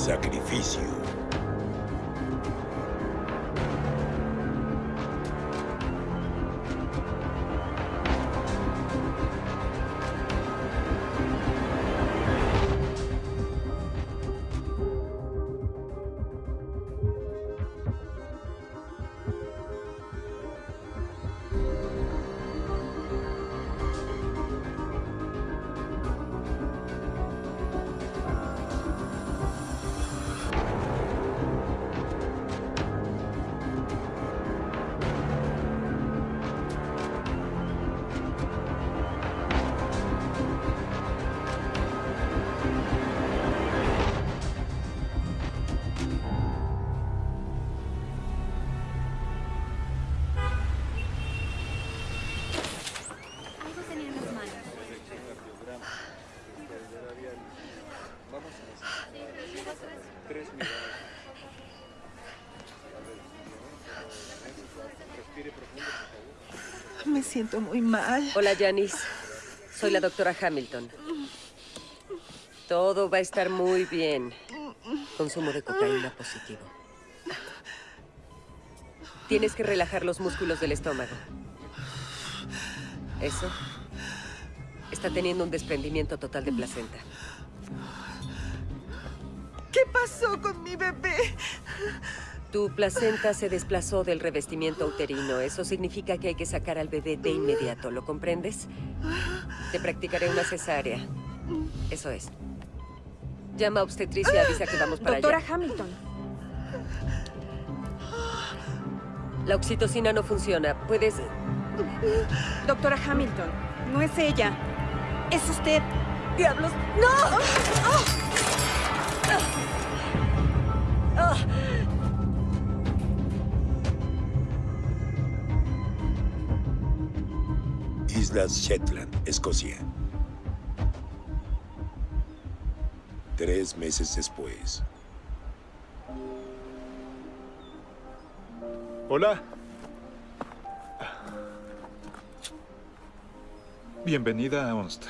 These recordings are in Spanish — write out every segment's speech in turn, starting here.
sacrificio. Siento muy mal. Hola, Janice. Soy la doctora Hamilton. Todo va a estar muy bien. Consumo de cocaína positivo. Tienes que relajar los músculos del estómago. Eso. Está teniendo un desprendimiento total de placenta. ¿Qué pasó con mi bebé? Tu placenta se desplazó del revestimiento uterino. Eso significa que hay que sacar al bebé de inmediato. ¿Lo comprendes? Te practicaré una cesárea. Eso es. Llama a obstetricia y avisa que vamos para Doctora allá. Hamilton. La oxitocina no funciona. Puedes... Doctora Hamilton. No es ella. Es usted. ¡Diablos! ¡No! Islas Shetland, Escocia. Tres meses después. Hola. Bienvenida a Onst.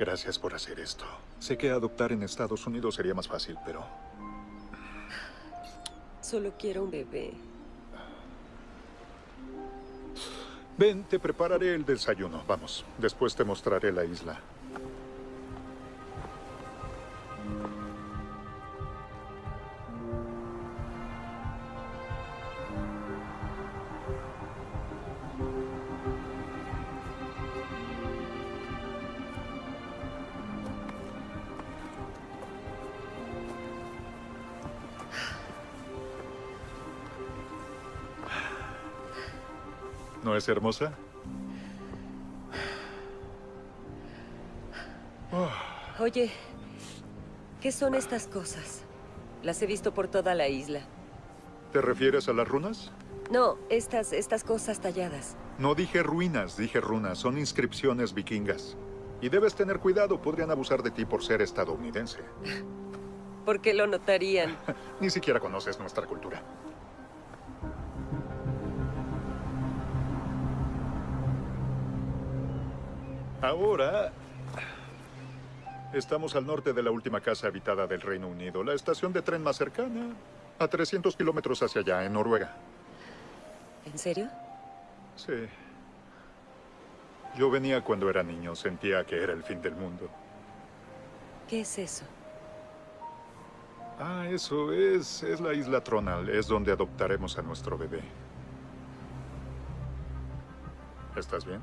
Gracias por hacer esto. Sé que adoptar en Estados Unidos sería más fácil, pero Solo quiero un bebé. Ven, te prepararé el desayuno. Vamos, después te mostraré la isla. ¿No es hermosa? Oye, ¿qué son estas cosas? Las he visto por toda la isla. ¿Te refieres a las runas? No, estas, estas cosas talladas. No dije ruinas, dije runas. Son inscripciones vikingas. Y debes tener cuidado, podrían abusar de ti por ser estadounidense. ¿Por qué lo notarían? Ni siquiera conoces nuestra cultura. Ahora... Estamos al norte de la última casa habitada del Reino Unido. La estación de tren más cercana, a 300 kilómetros hacia allá, en Noruega. ¿En serio? Sí. Yo venía cuando era niño, sentía que era el fin del mundo. ¿Qué es eso? Ah, eso es, es la isla Tronal, es donde adoptaremos a nuestro bebé. ¿Estás bien?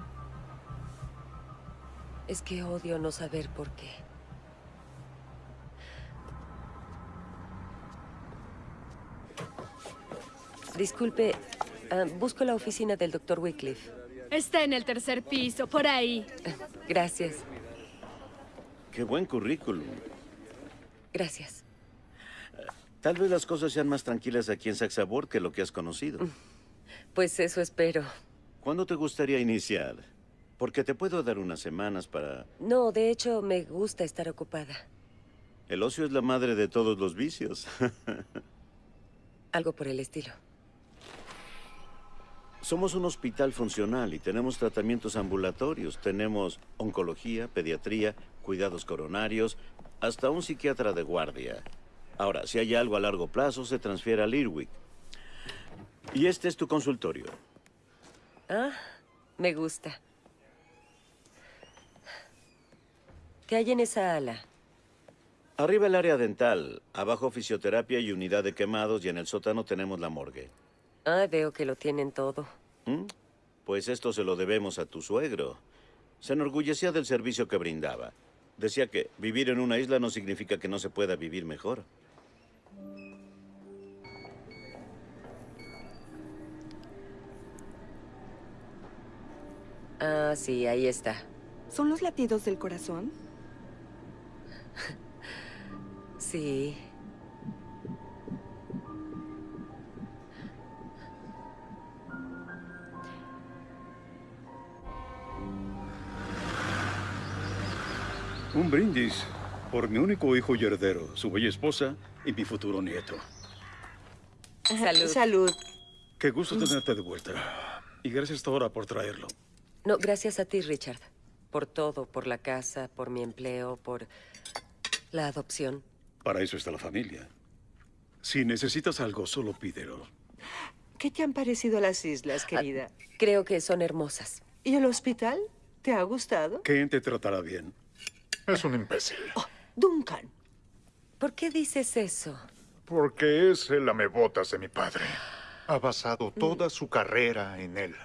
Es que odio no saber por qué. Disculpe, ah, busco la oficina del doctor Wycliffe. Está en el tercer piso, por ahí. Gracias, Qué buen currículum. gracias. Tal vez las cosas sean más tranquilas aquí en Saxabor que lo que has conocido. Pues eso espero. ¿Cuándo te gustaría iniciar? Porque te puedo dar unas semanas para... No, de hecho, me gusta estar ocupada. El ocio es la madre de todos los vicios. Algo por el estilo. Somos un hospital funcional y tenemos tratamientos ambulatorios. Tenemos oncología, pediatría, cuidados coronarios, hasta un psiquiatra de guardia. Ahora, si hay algo a largo plazo, se transfiere a Lirwick. Y este es tu consultorio. Ah, me gusta. ¿Qué hay en esa ala? Arriba el área dental, abajo fisioterapia y unidad de quemados, y en el sótano tenemos la morgue. Ah, veo que lo tienen todo. ¿Mm? Pues esto se lo debemos a tu suegro. Se enorgullecía del servicio que brindaba. Decía que vivir en una isla no significa que no se pueda vivir mejor. Ah, sí, ahí está. ¿Son los latidos del corazón? Sí. Un brindis por mi único hijo y heredero, su bella esposa y mi futuro nieto. Salud. Salud. Qué gusto tenerte de vuelta. Y gracias ahora por traerlo. No, gracias a ti, Richard. Por todo, por la casa, por mi empleo, por la adopción. Para eso está la familia. Si necesitas algo, solo pídelo. ¿Qué te han parecido las islas, querida? Creo que son hermosas. ¿Y el hospital? ¿Te ha gustado? ¿Quién te tratará bien? Es un imbécil. Duncan. ¿Por qué dices eso? Porque es el amebotas de mi padre. Ha basado toda su carrera en él.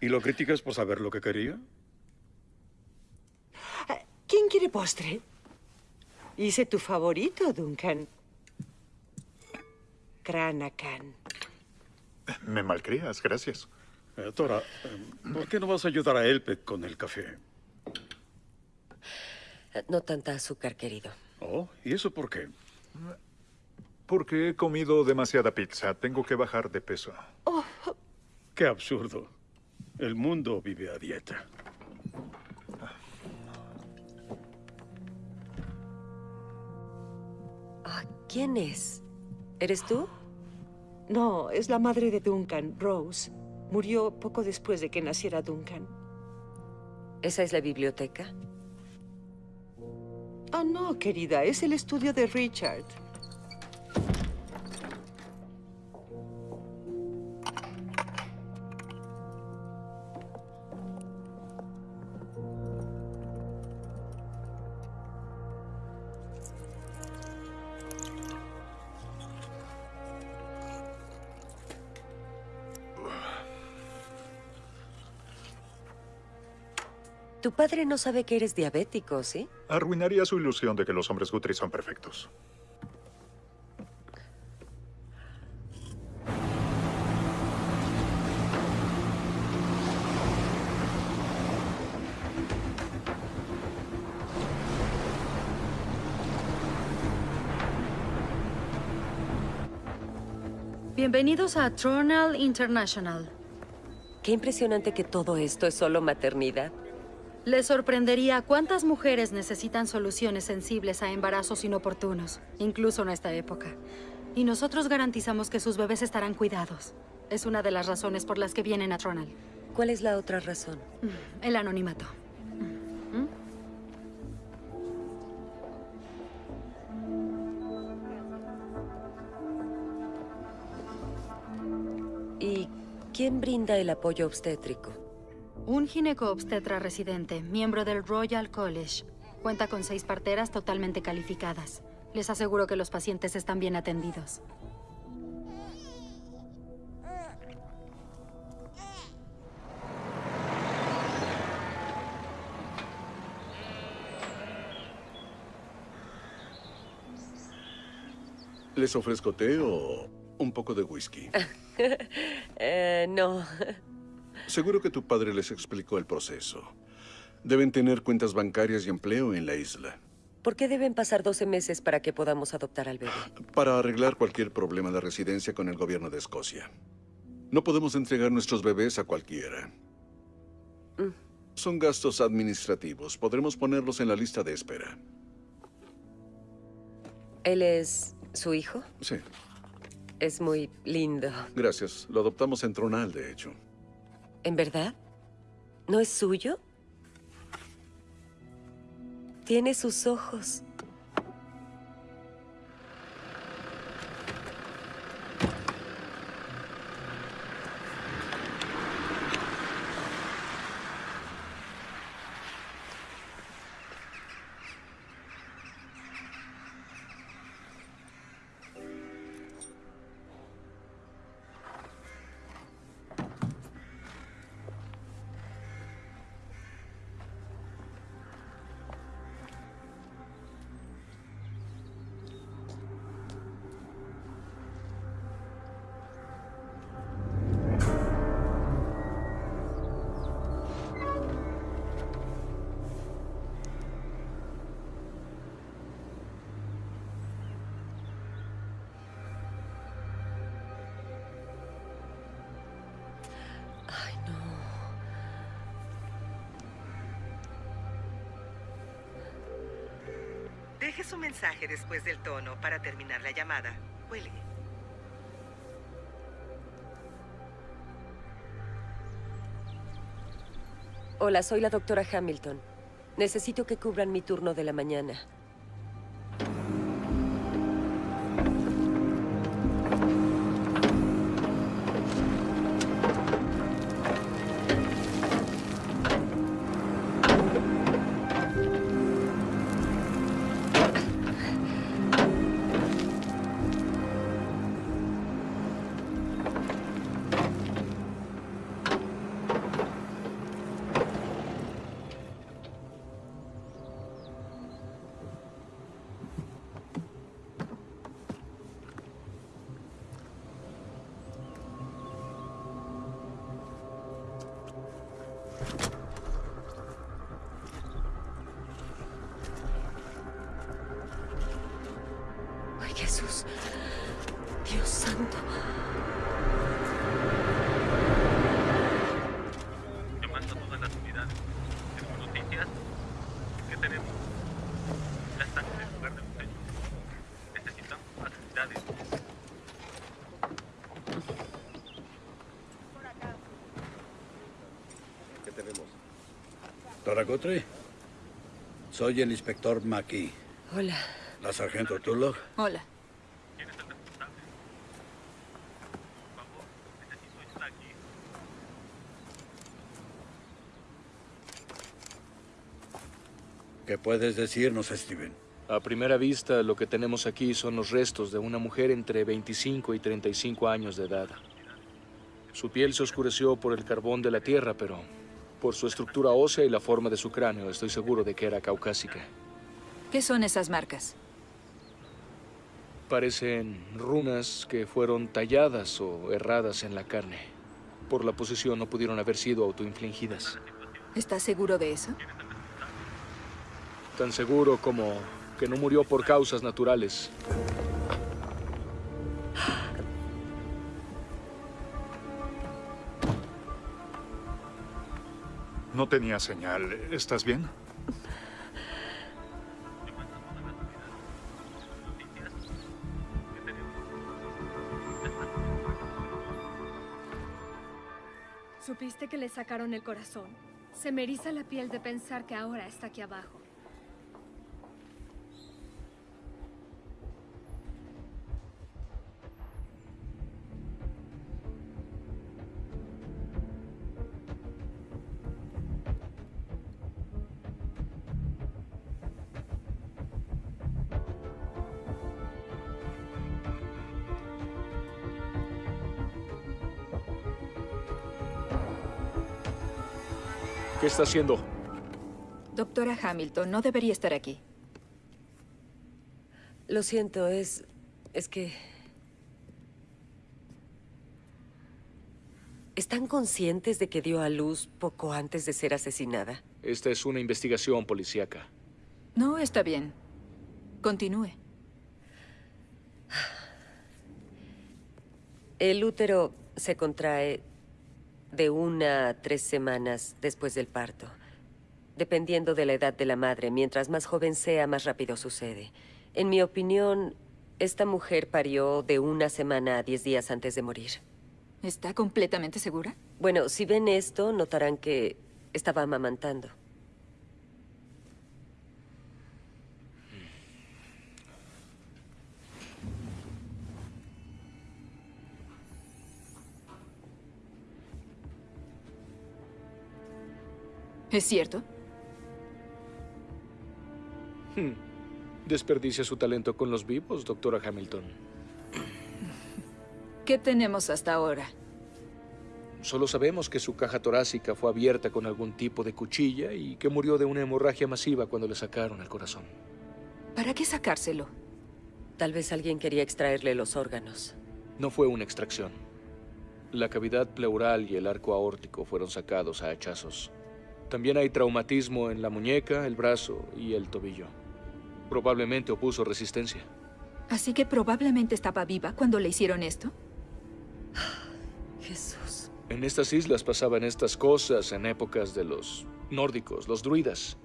¿Y lo criticas por saber lo que quería? ¿Quién quiere postre? Hice tu favorito, Duncan. Cranacan. Me malcrías, gracias. Eh, Tora, eh, ¿por qué no vas a ayudar a Elpet con el café? Eh, No tanta azúcar, querido. Oh, ¿y eso por qué? Porque he comido demasiada pizza. Tengo que bajar de peso. Qué absurdo. El mundo vive a dieta. ¿Quién es? ¿Eres tú? No, es la madre de Duncan, Rose. Murió poco después de que naciera Duncan. ¿Esa es la biblioteca? Ah, no, querida, es el estudio de Richard. Tu padre no sabe que eres diabético, ¿sí? Arruinaría su ilusión de que los hombres Guthrie son perfectos. Bienvenidos a Tronal International. Qué impresionante que todo esto es solo maternidad. Les sorprendería cuántas mujeres necesitan soluciones sensibles a embarazos inoportunos, incluso en esta época. Y nosotros garantizamos que sus bebés estarán cuidados. Es una de las razones por las que vienen a Tronal. ¿Cuál es la otra razón? El anonimato. ¿Y quién brinda el apoyo obstétrico? Un gineco-obstetra residente, miembro del Royal College. Cuenta con seis parteras totalmente calificadas. Les aseguro que los pacientes están bien atendidos. ¿Les ofrezco té o un poco de whisky? Eh, no. Seguro que tu padre les explicó el proceso. Deben tener cuentas bancarias y empleo en la isla. ¿Por qué deben pasar 12 meses para que podamos adoptar al bebé? Para arreglar cualquier problema de residencia con el gobierno de Escocia. No podemos entregar nuestros bebés a cualquiera. Son gastos administrativos. Podremos ponerlos en la lista de espera. ¿Él es su hijo? Sí, Es muy lindo. gracias. Lo adoptamos en Tronal, de hecho. ¿En verdad? ¿No es suyo? Tiene sus ojos. Mensaje después del tono para terminar la llamada. Cuelgue. Hola, soy la doctora Hamilton. Necesito que cubran mi turno de la mañana. Soy el inspector Mackey. Hola. ¿La sargento Tulloch? Hola. ¿Qué puedes decirnos, Steven? A primera vista, lo que tenemos aquí son los restos de una mujer entre 25 y 35 años de edad. Su piel se oscureció por el carbón de la tierra, pero por su estructura ósea y la forma de su cráneo, estoy seguro de que era caucásica. ¿Qué son esas marcas? Parecen runas que fueron talladas o erradas en la carne. Por la posición no pudieron haber sido autoinfligidas. ¿Estás seguro de eso? Tan seguro como que no murió por causas naturales. No tenía señal. ¿Estás bien? ¿Supiste que le sacaron el corazón? Se me eriza la piel de pensar que ahora está aquí abajo. ¿Qué está haciendo? Doctora Hamilton, no debería estar aquí. Lo siento, es... es que... ¿Están conscientes de que dio a luz poco antes de ser asesinada? Esta es una investigación policíaca. No, está bien. Continúe. El útero se contrae de una a tres semanas después del parto. Dependiendo de la edad de la madre, mientras más joven sea, más rápido sucede. En mi opinión, esta mujer parió de una semana a diez días antes de morir. ¿Está completamente segura? Bueno, si ven esto, notarán que estaba amamantando. ¿Es cierto? Hmm. Desperdicia su talento con los vivos, doctora Hamilton. ¿Qué tenemos hasta ahora? Solo sabemos que su caja torácica fue abierta con algún tipo de cuchilla y que murió de una hemorragia masiva cuando le sacaron el corazón. ¿Para qué sacárselo? Tal vez alguien quería extraerle los órganos. No fue una extracción. La cavidad pleural y el arco aórtico fueron sacados a hachazos. También hay traumatismo en la muñeca, el brazo y el tobillo. Probablemente opuso resistencia. Así que probablemente estaba viva cuando le hicieron esto. Jesús. En estas islas pasaban estas cosas en épocas de los nórdicos, los druidas.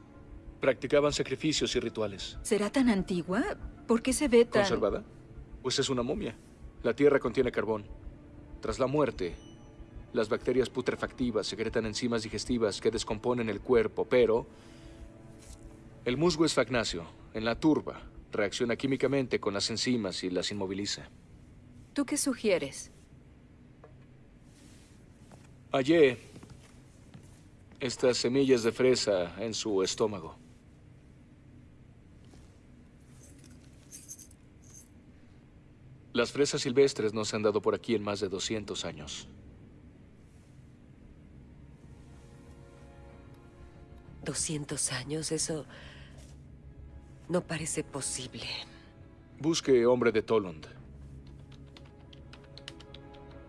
Practicaban sacrificios y rituales. ¿Será tan antigua? ¿Por qué se ve tan...? ¿Conservada? Pues es una momia. La tierra contiene carbón. Tras la muerte, las bacterias putrefactivas secretan enzimas digestivas que descomponen el cuerpo, pero... El musgo es fagnáceo. En la turba, reacciona químicamente con las enzimas y las inmoviliza. ¿Tú qué sugieres? Hallé estas semillas de fresa en su estómago. Las fresas silvestres no se han dado por aquí en más de 200 años. ¿200 años? Eso no parece posible. Busque hombre de Tolund.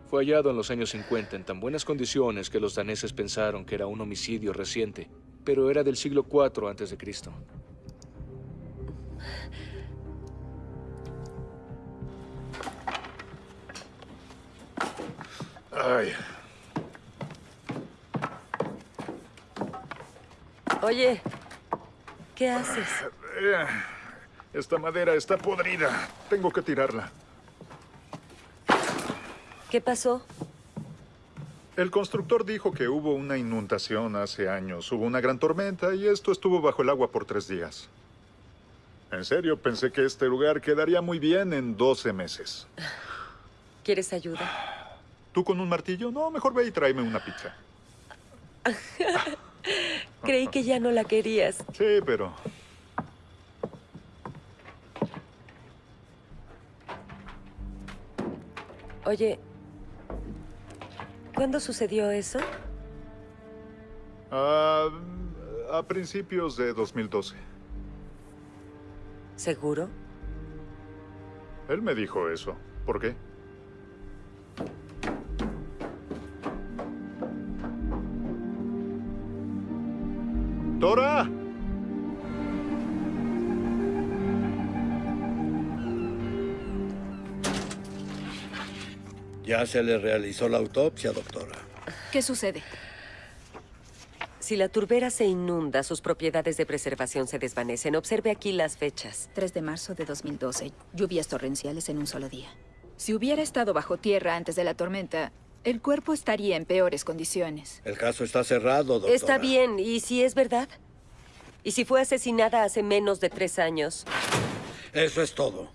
Fue hallado en los años 50 en tan buenas condiciones que los daneses pensaron que era un homicidio reciente, pero era del siglo IV antes de Cristo. Ay, Oye, ¿qué haces? eh, esta madera está podrida. Tengo que tirarla. ¿Qué pasó? El constructor dijo que hubo una inundación hace años. Hubo una gran tormenta y esto estuvo bajo el agua por tres días. En serio, pensé que este lugar quedaría muy bien en 12 meses. ¿Quieres ayuda? ¿Tú con un martillo? No, mejor ve y tráeme una pizza. Creí que ya no la querías. Sí, pero... Oye, ¿cuándo sucedió eso? Ah, a principios de 2012. ¿Seguro? Él me dijo eso. ¿Por qué? ¡Dora! Ya se le realizó la autopsia, doctora. ¿Qué sucede? Si la turbera se inunda, sus propiedades de preservación se desvanecen. Observe aquí las fechas. 3 de marzo de 2012. Lluvias torrenciales en un solo día. Si hubiera estado bajo tierra antes de la tormenta, el cuerpo estaría en peores condiciones. El caso está cerrado, doctora. Está bien, ¿y si es verdad? ¿Y si fue asesinada hace menos de tres años? Eso es todo.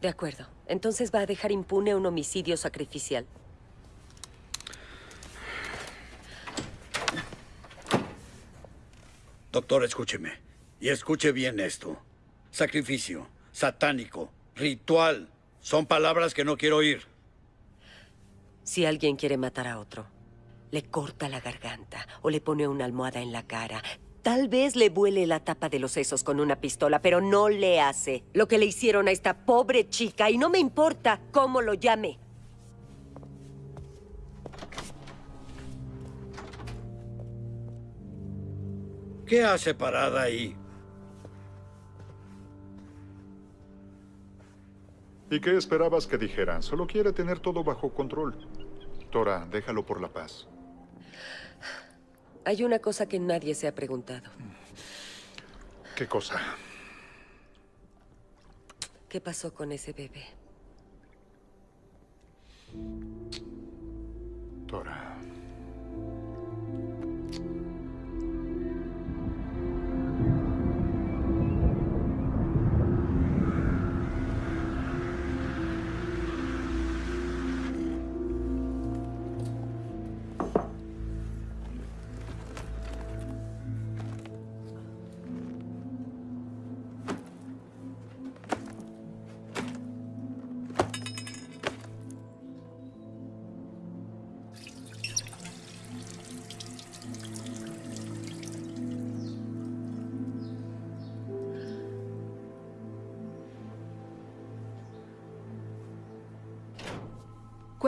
De acuerdo. Entonces va a dejar impune un homicidio sacrificial. Doctor, escúcheme. Y escuche bien esto. Sacrificio, satánico, ritual. Son palabras que no quiero oír. Si alguien quiere matar a otro, le corta la garganta o le pone una almohada en la cara. Tal vez le vuele la tapa de los sesos con una pistola, pero no le hace lo que le hicieron a esta pobre chica y no me importa cómo lo llame. ¿Qué hace parada ahí? ¿Y qué esperabas que dijeran? Solo quiere tener todo bajo control. Tora, déjalo por la paz. Hay una cosa que nadie se ha preguntado. ¿Qué cosa? ¿Qué pasó con ese bebé? Tora.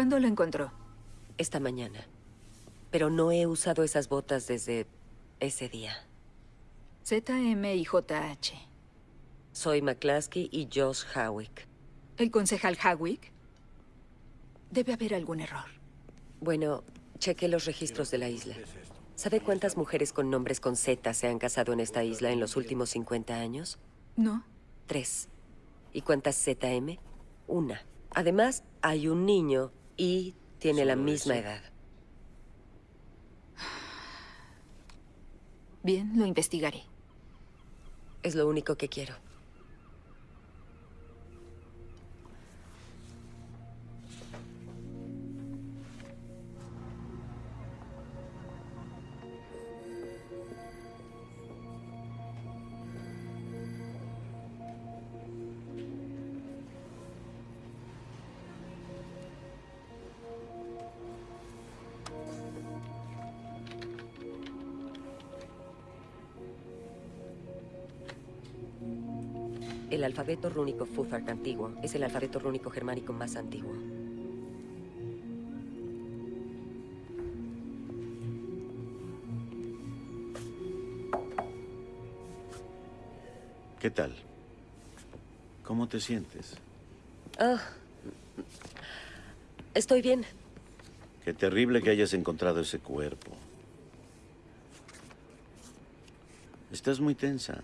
¿Cuándo lo encontró? Esta mañana. Pero no he usado esas botas desde ese día. ZM y JH. Soy McCluskey y Josh Howick. ¿El concejal Hawick? Debe haber algún error. Bueno, cheque los registros de la isla. ¿Sabe cuántas mujeres con nombres con Z se han casado en esta isla en los últimos 50 años? No. Tres. ¿Y cuántas ZM? Una. Además, hay un niño y tiene la misma eso. edad. Bien, lo investigaré. Es lo único que quiero. Alfabeto rúnico Futhark antiguo es el alfabeto rúnico germánico más antiguo. ¿Qué tal? ¿Cómo te sientes? Ah. Estoy bien. Qué terrible que hayas encontrado ese cuerpo. Estás muy tensa.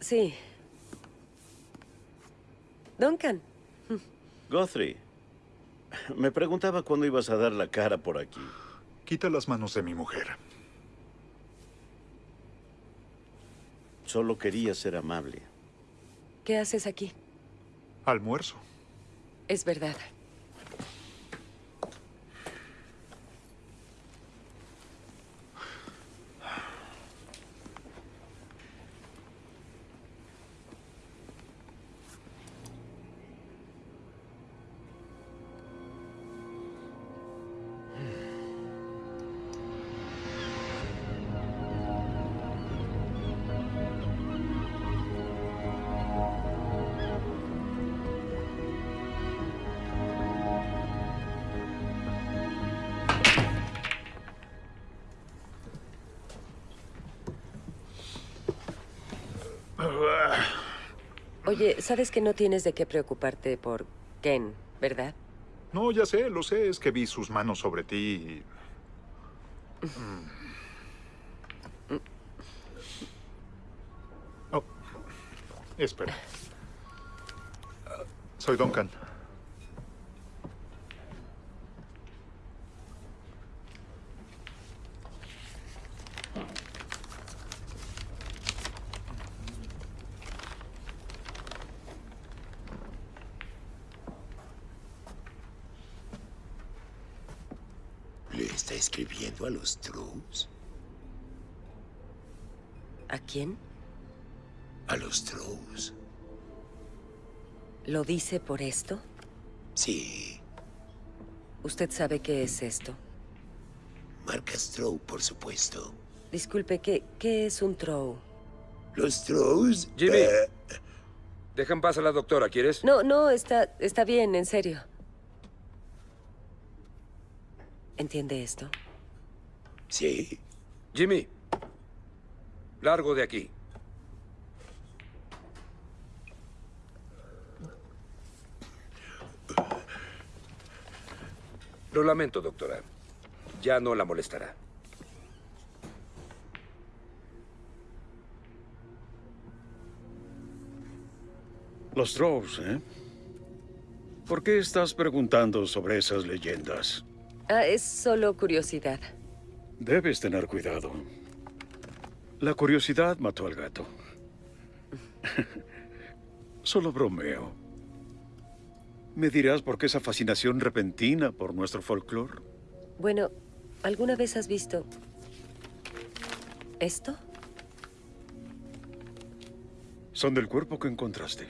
Sí. Duncan. Guthrie, me preguntaba cuándo ibas a dar la cara por aquí. Quita las manos de mi mujer. Solo quería ser amable. ¿Qué haces aquí? Almuerzo. Es verdad. Oye, sabes que no tienes de qué preocuparte por Ken, ¿verdad? No, ya sé, lo sé. Es que vi sus manos sobre ti. y- Mm. Oh, espera. Soy Duncan. ¿Le está escribiendo a los Trolls? ¿A quién? A los Trolls. ¿Lo dice por esto? Sí, ¿Usted sabe qué es esto? marca Strow, por supuesto. Disculpe, ¿qué, qué es un trow? Los Trolls... Jimmy. eh, Deja en paz a la doctora, ¿quieres? No, no, está, está bien, en serio. ¿Entiende esto? Sí. Jimmy. Largo de aquí. Lo lamento, doctora. Ya no la molestará. Los Drows, ¿eh? ¿Por qué estás preguntando sobre esas leyendas? Ah, es solo curiosidad. Debes tener cuidado. La curiosidad mató al gato. Solo bromeo. ¿Me dirás por qué esa fascinación repentina por nuestro folclore? Bueno, ¿alguna vez has visto esto? Son del cuerpo que encontraste.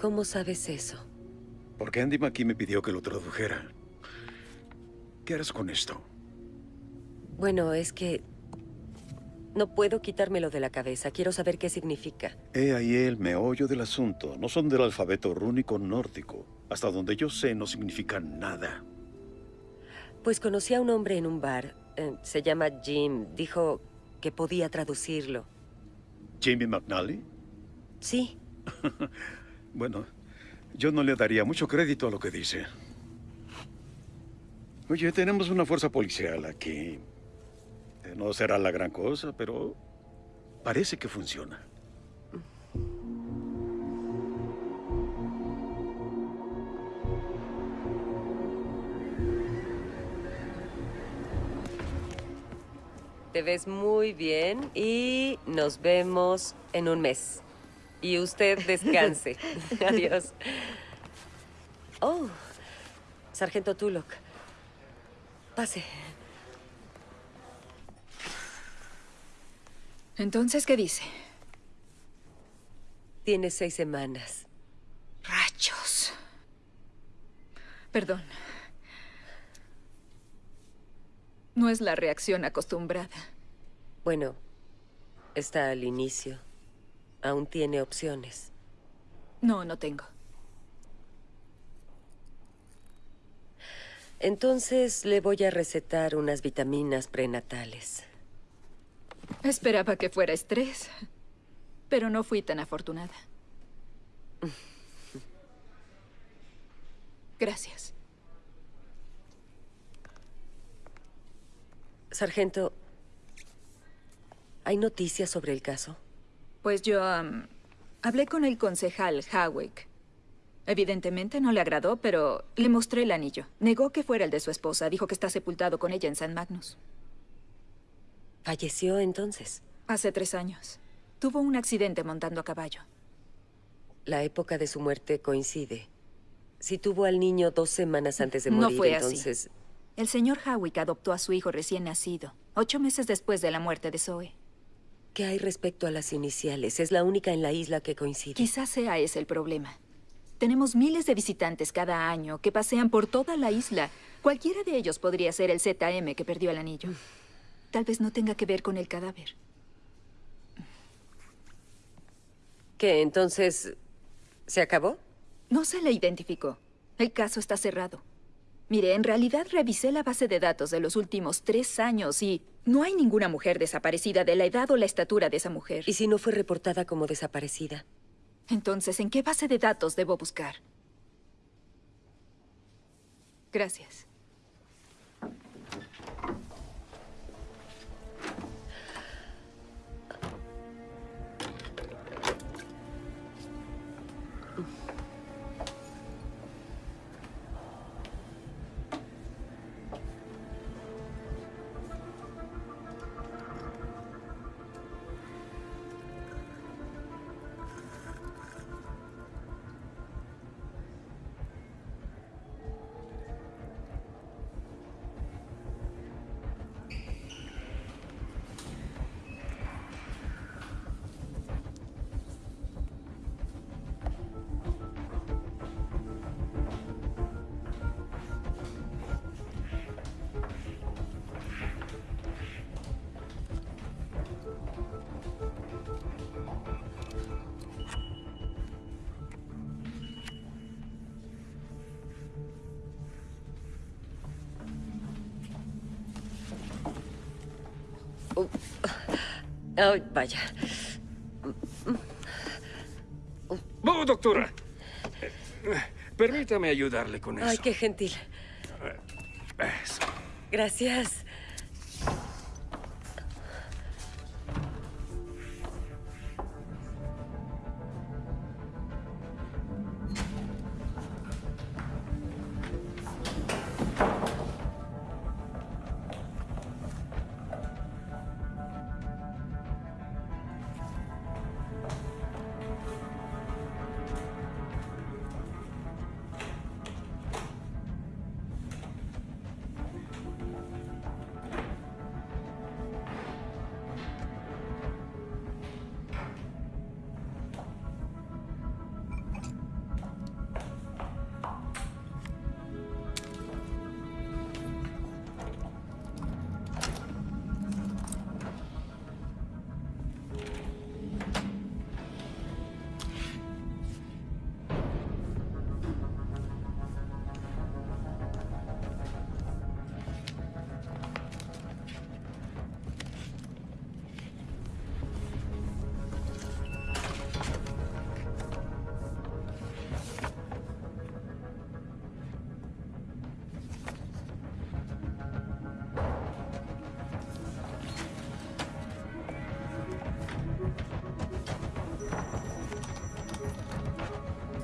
¿Cómo sabes eso? Porque Andy McKee me pidió que lo tradujera. ¿Qué harás con esto? Bueno, es que no puedo quitármelo de la cabeza. Quiero saber qué significa. He ahí el meollo del asunto. No son del alfabeto rúnico nórdico. Hasta donde yo sé, no significan nada. Pues conocí a un hombre en un bar. eh, se llama Jim. Dijo que podía traducirlo. ¿Jimmy McNally? Sí. Bueno, yo no le daría mucho crédito a lo que dice. Oye, tenemos una fuerza policial aquí. Eh, No será la gran cosa, pero parece que funciona. Te ves muy bien y nos vemos en un mes. Y usted descanse. Adiós. Oh, Sargento Tulloch. Pase. Entonces, ¿qué dice? Tiene seis semanas. Rachos. Perdón. No es la reacción acostumbrada. Bueno, está al inicio. Aún tiene opciones. No, no tengo. Entonces le voy a recetar unas vitaminas prenatales. Esperaba que fuera estrés, pero no fui tan afortunada. Gracias. Sargento, ¿hay noticias sobre el caso? Pues yo am, hablé con el concejal Hawick. Evidentemente no le agradó, pero le mostré el anillo. Negó que fuera el de su esposa. Dijo que está sepultado con ella en San Magnus. ¿Falleció entonces? Hace tres años. Tuvo un accidente montando a caballo. La época de su muerte coincide. Si tuvo al niño dos semanas antes de No morir, fue así. entonces... El señor Hawick adoptó a su hijo recién nacido, ocho meses después de la muerte de Zoe. ¿Qué hay respecto a las iniciales? Es la única en la isla que coincide. Quizás sea ese el problema. Tenemos miles de visitantes cada año que pasean por toda la isla. Cualquiera de ellos podría ser el ZM que perdió el anillo. Tal vez no tenga que ver con el cadáver. ¿Qué, entonces... ¿Se acabó? No se le identificó. El caso está cerrado. Mire, en realidad revisé la base de datos de los últimos tres años y no hay ninguna mujer desaparecida de la edad o la estatura de esa mujer. ¿Y si no fue reportada como desaparecida? Entonces, ¿en qué base de datos debo buscar? Gracias. Ay, vaya. Oh, doctora. Permítame ayudarle con eso. Ay, qué gentil. Eso. Gracias.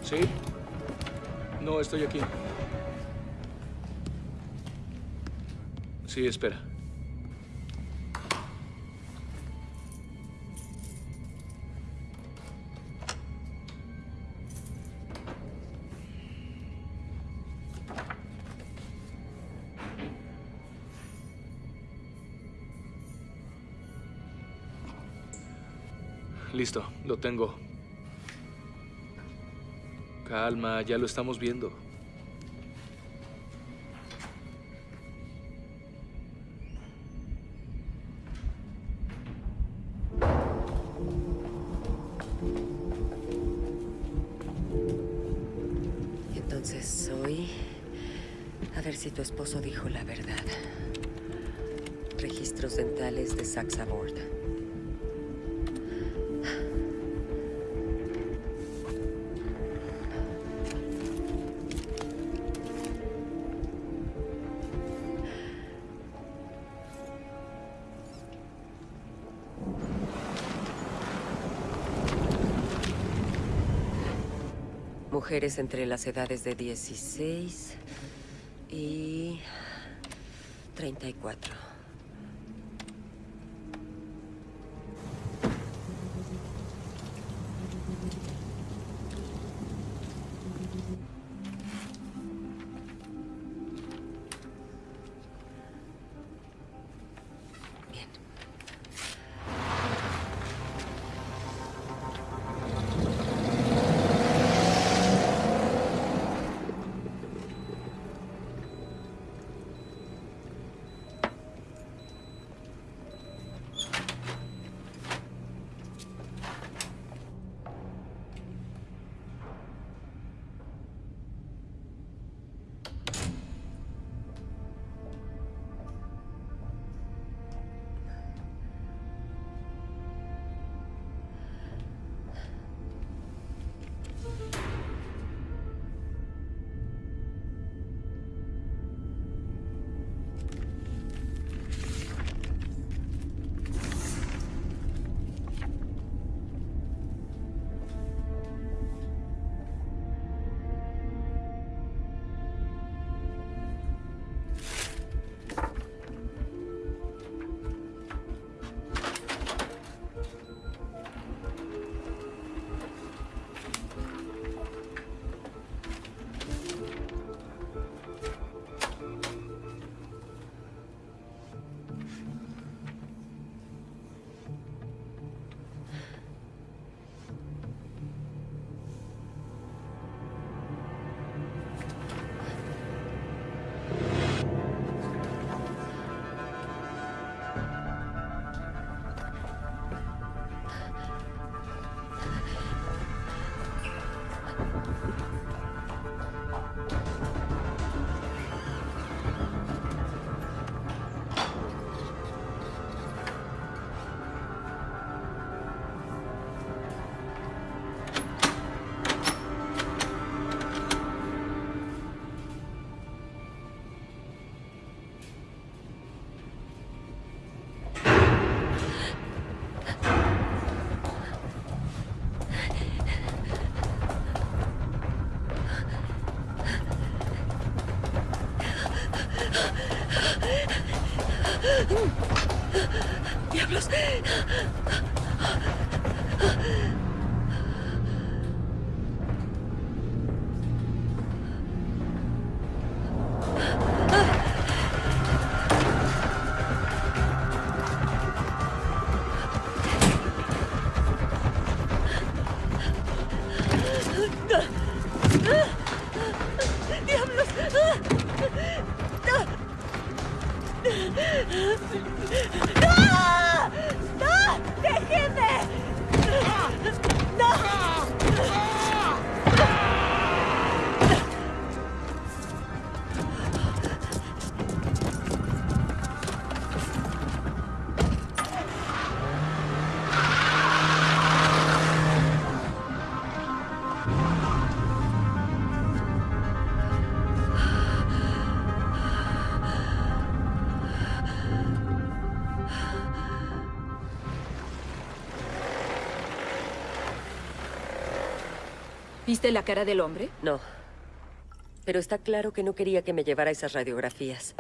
¿Sí? No, estoy aquí. Sí, espera. Listo, lo tengo. Calma, ya lo estamos viendo. Entonces hoy... A ver si tu esposo dijo la verdad. Registros dentales de Saxabord. Mujeres entre las edades de 16 y 34. ¿Viste la cara del hombre? No. Pero está claro que no quería que me llevara esas radiografías.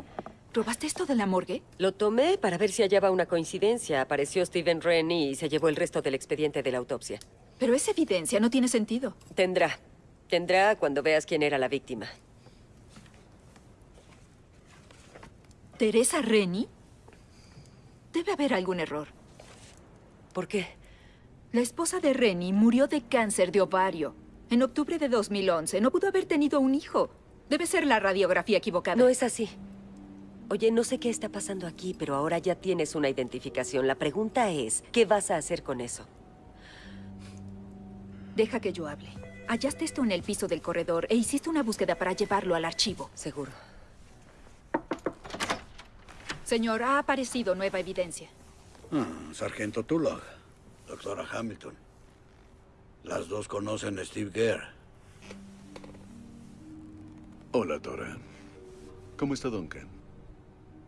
¿Robaste esto de la morgue? Lo tomé para ver si hallaba una coincidencia. Apareció Steven Rennie y se llevó el resto del expediente de la autopsia. Pero esa evidencia no tiene sentido. Tendrá. Tendrá cuando veas quién era la víctima. ¿Teresa Rennie? Debe haber algún error. ¿Por qué? La esposa de Rennie murió de cáncer de ovario. En octubre de 2011 no pudo haber tenido un hijo. Debe ser la radiografía equivocada. No es así. Oye, no sé qué está pasando aquí, pero ahora ya tienes una identificación. La pregunta es, ¿qué vas a hacer con eso? Deja que yo hable. Hallaste esto en el piso del corredor e hiciste una búsqueda para llevarlo al archivo. Seguro. Señor, ha aparecido nueva evidencia. Ah, Sargento Tulloch, doctora Hamilton. Las dos conocen a Steve Gare. Hola, Dora. ¿Cómo está Duncan?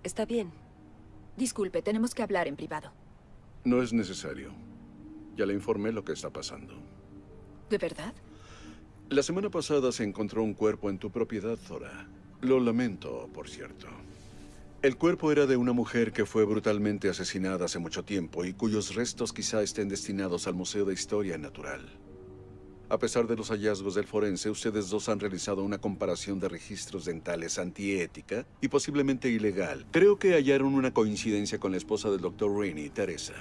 Está bien. Disculpe, tenemos que hablar en privado. No es necesario. Ya le informé lo que está pasando. ¿De verdad? La semana pasada se encontró un cuerpo en tu propiedad, Zora. Lo lamento, por cierto. El cuerpo era de una mujer que fue brutalmente asesinada hace mucho tiempo y cuyos restos quizá estén destinados al Museo de Historia Natural. A pesar de los hallazgos del forense, ustedes dos han realizado una comparación de registros dentales antiética y posiblemente ilegal. Creo que hallaron una coincidencia con la esposa del Dr. Rainey, Teresa.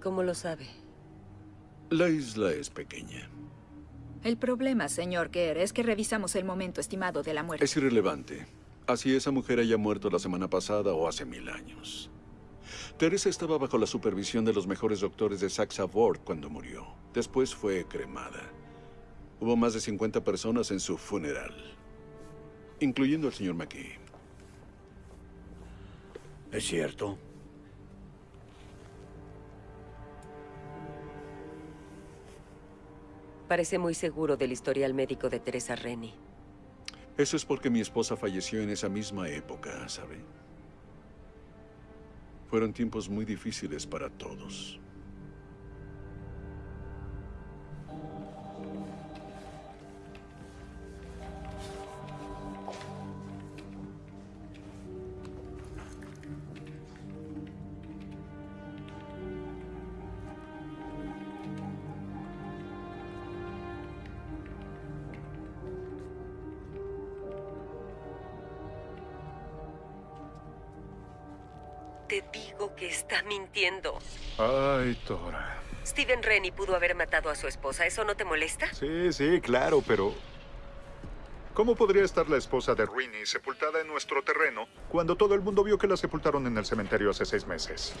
¿Cómo lo sabe? La isla es pequeña. El problema, señor Kerr, es que revisamos el momento estimado de la muerte. Es irrelevante. Así esa mujer haya muerto la semana pasada o hace mil años. Teresa estaba bajo la supervisión de los mejores doctores de Saxa Ward cuando murió. Después fue cremada. Hubo más de 50 personas en su funeral, incluyendo al señor McKee. ¿Es cierto? Parece muy seguro del historial médico de Teresa Rennie. Eso es porque mi esposa falleció en esa misma época, ¿sabe? Fueron tiempos muy difíciles para todos. Está mintiendo. Ay, Tora. Steven Rennie pudo haber matado a su esposa. ¿Eso no te molesta? Sí, sí, claro, pero... ¿Cómo podría estar la esposa de Rini sepultada en nuestro terreno cuando todo el mundo vio que la sepultaron en el cementerio hace seis meses?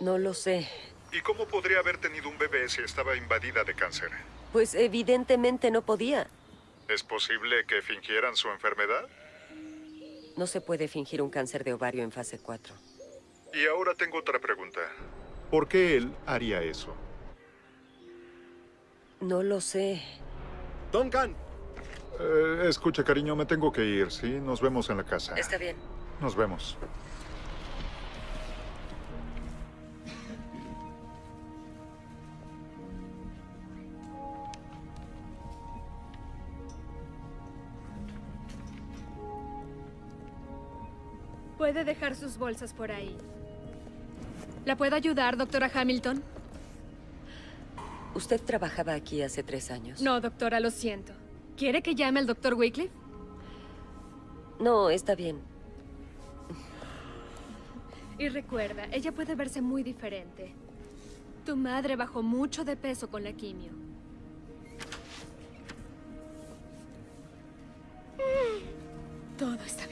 No lo sé. ¿Y cómo podría haber tenido un bebé si estaba invadida de cáncer? Pues evidentemente no podía. ¿Es posible que fingieran su enfermedad? No se puede fingir un cáncer de ovario en fase 4. Y ahora tengo otra pregunta. ¿Por qué él haría eso? No lo sé. Duncan. Eh, escucha, cariño, me tengo que ir, ¿sí? Nos vemos en la casa. Está bien. Nos vemos. Puede dejar sus bolsas por ahí. ¿La puedo ayudar, doctora Hamilton? Usted trabajaba aquí hace tres años. No, doctora, lo siento. ¿Quiere que llame al doctor Wycliffe? No, está bien. Y recuerda, ella puede verse muy diferente. Tu madre bajó mucho de peso con la quimio. Todo está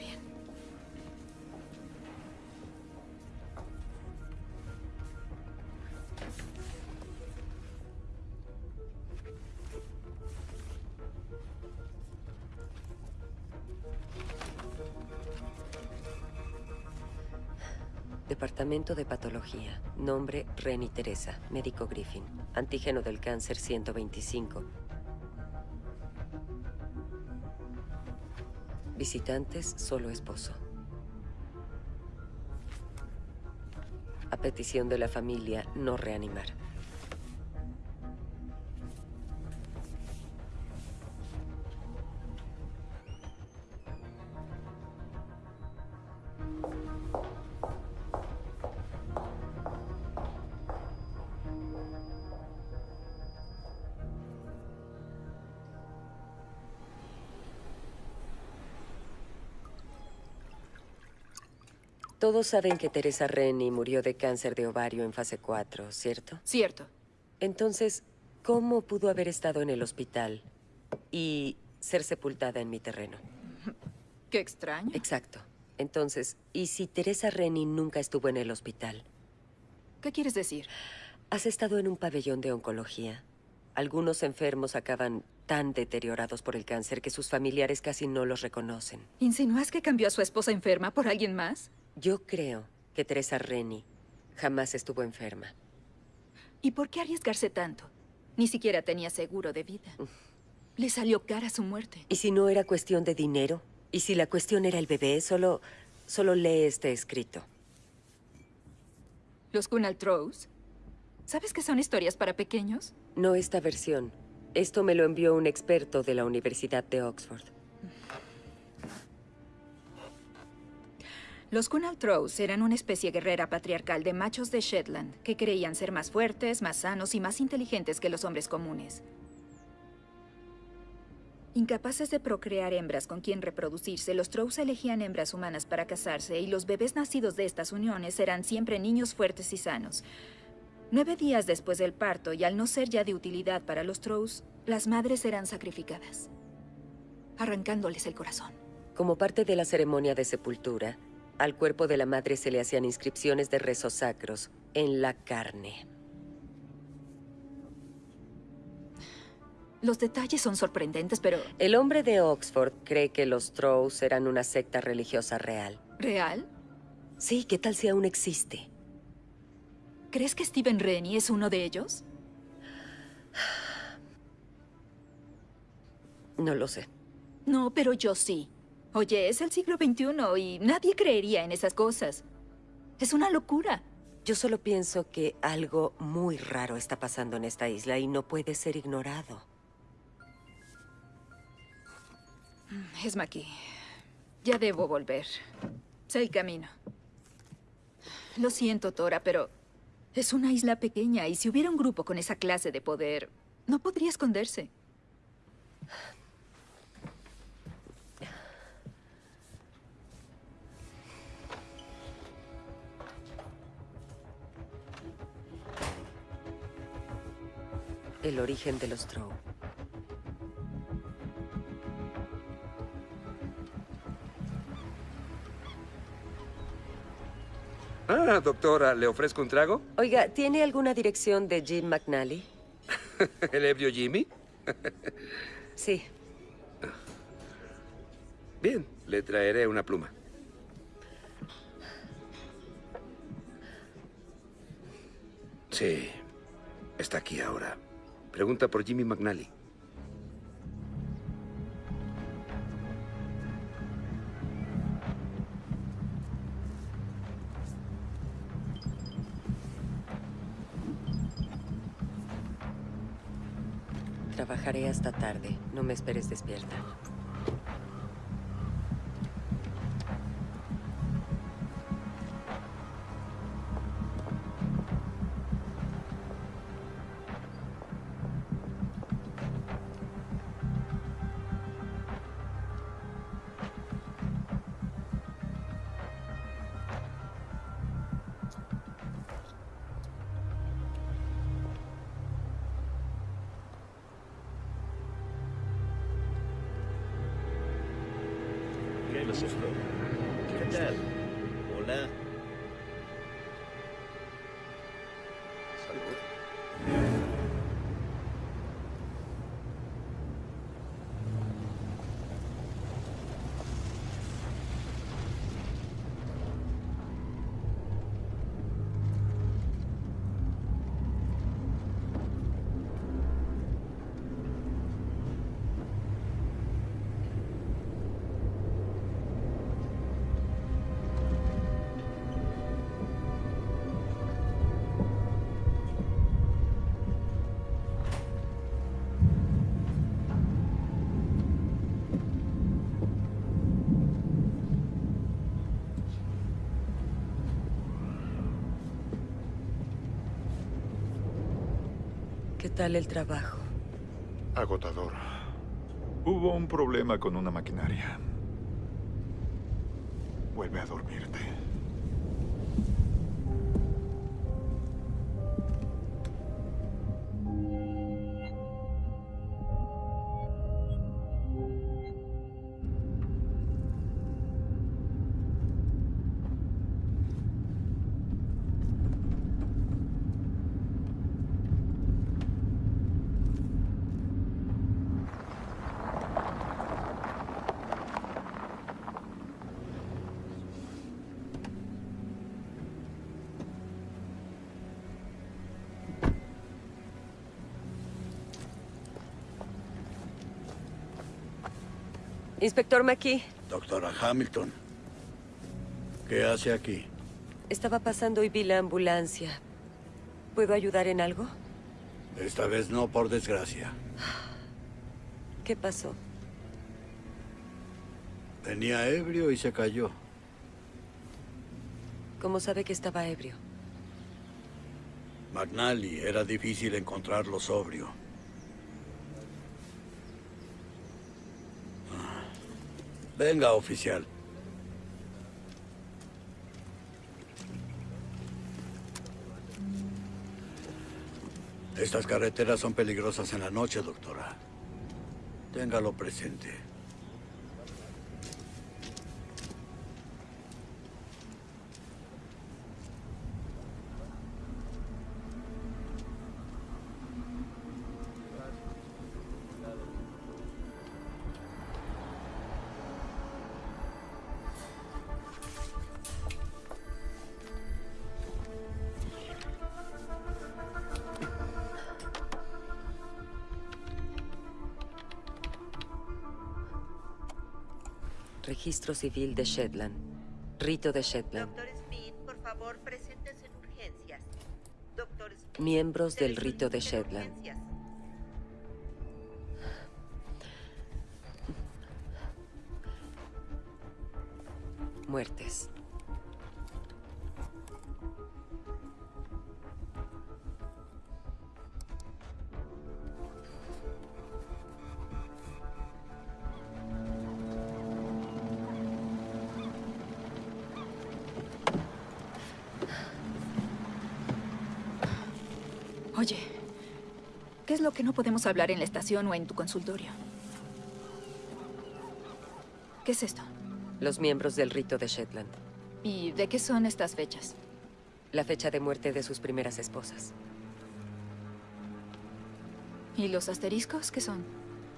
Departamento de Patología. Nombre, Reni Teresa. Médico Griffin. Antígeno del cáncer 125. Visitantes, solo esposo. A petición de la familia, no reanimar. Todos saben que Teresa Rennie murió de cáncer de ovario en fase 4, ¿cierto? Cierto. Entonces, ¿cómo pudo haber estado en el hospital y ser sepultada en mi terreno? Qué extraño. Exacto. Entonces, ¿y si Teresa Rennie nunca estuvo en el hospital? ¿Qué quieres decir? ¿Has estado en un pabellón de oncología? Algunos enfermos acaban tan deteriorados por el cáncer que sus familiares casi no los reconocen. ¿Insinúas que cambió a su esposa enferma por alguien más? Yo creo que Teresa Rennie jamás estuvo enferma. ¿Y por qué arriesgarse tanto? Ni siquiera tenía seguro de vida. Le salió cara su muerte. ¿Y si no era cuestión de dinero? ¿Y si la cuestión era el bebé? Solo, solo lee este escrito. ¿Los Kunal Trows? ¿Sabes que son historias para pequeños? No esta versión. Esto me lo envió un experto de la Universidad de Oxford. Los Kunal Trows eran una especie guerrera patriarcal de machos de Shetland que creían ser más fuertes, más sanos y más inteligentes que los hombres comunes. Incapaces de procrear hembras con quien reproducirse, los Trows elegían hembras humanas para casarse y los bebés nacidos de estas uniones eran siempre niños fuertes y sanos. Nueve días después del parto, y al no ser ya de utilidad para los Trows, las madres eran sacrificadas, arrancándoles el corazón. Como parte de la ceremonia de sepultura, al cuerpo de la madre se le hacían inscripciones de rezos sacros en la carne. Los detalles son sorprendentes, pero... El hombre de Oxford cree que los Trows eran una secta religiosa real. ¿Real? Sí, ¿qué tal si aún existe? ¿Crees que Stephen Rennie es uno de ellos? No lo sé. No, pero yo sí. Oye, es el siglo XXI y nadie creería en esas cosas. Es una locura. Yo solo pienso que algo muy raro está pasando en esta isla y no puede ser ignorado. Es Maki. Ya debo volver. Sé el camino. Lo siento, Tora, pero es una isla pequeña y si hubiera un grupo con esa clase de poder, no podría esconderse. El origen de los Trow. Ah, doctora, ¿le ofrezco un trago? Oiga, ¿tiene alguna dirección de Jim McNally? ¿El ebrio Jimmy? Sí. Bien, le traeré una pluma. Sí, está aquí ahora. Pregunta por Jimmy McNally. Trabajaré hasta tarde. No me esperes despierta. ¿Qué les gustó? ¿Qué tal? Hola. Tal el trabajo? Agotador. Hubo un problema con una maquinaria. Vuelve a dormirte. Inspector McKee, Doctora Hamilton. ¿Qué hace aquí? estaba pasando y vi la ambulancia. ¿Puedo ayudar en algo? Esta vez no, por desgracia. ¿Qué pasó? Venía ebrio y se cayó. ¿Cómo sabe que estaba ebrio? McNally era difícil encontrarlo sobrio. Venga, oficial. Estas carreteras son peligrosas en la noche, doctora. Téngalo presente. Registro civil de Shetland. Rito de Shetland. Doctor Smith, por favor, preséntese en urgencias. Doctor Smith. Miembros del rito de Shetland. Podemos hablar en la estación o en tu consultorio? ¿Qué es esto? Los miembros del rito de Shetland. ¿Y de qué son estas fechas? La fecha de muerte de sus primeras esposas. ¿Y los asteriscos qué son?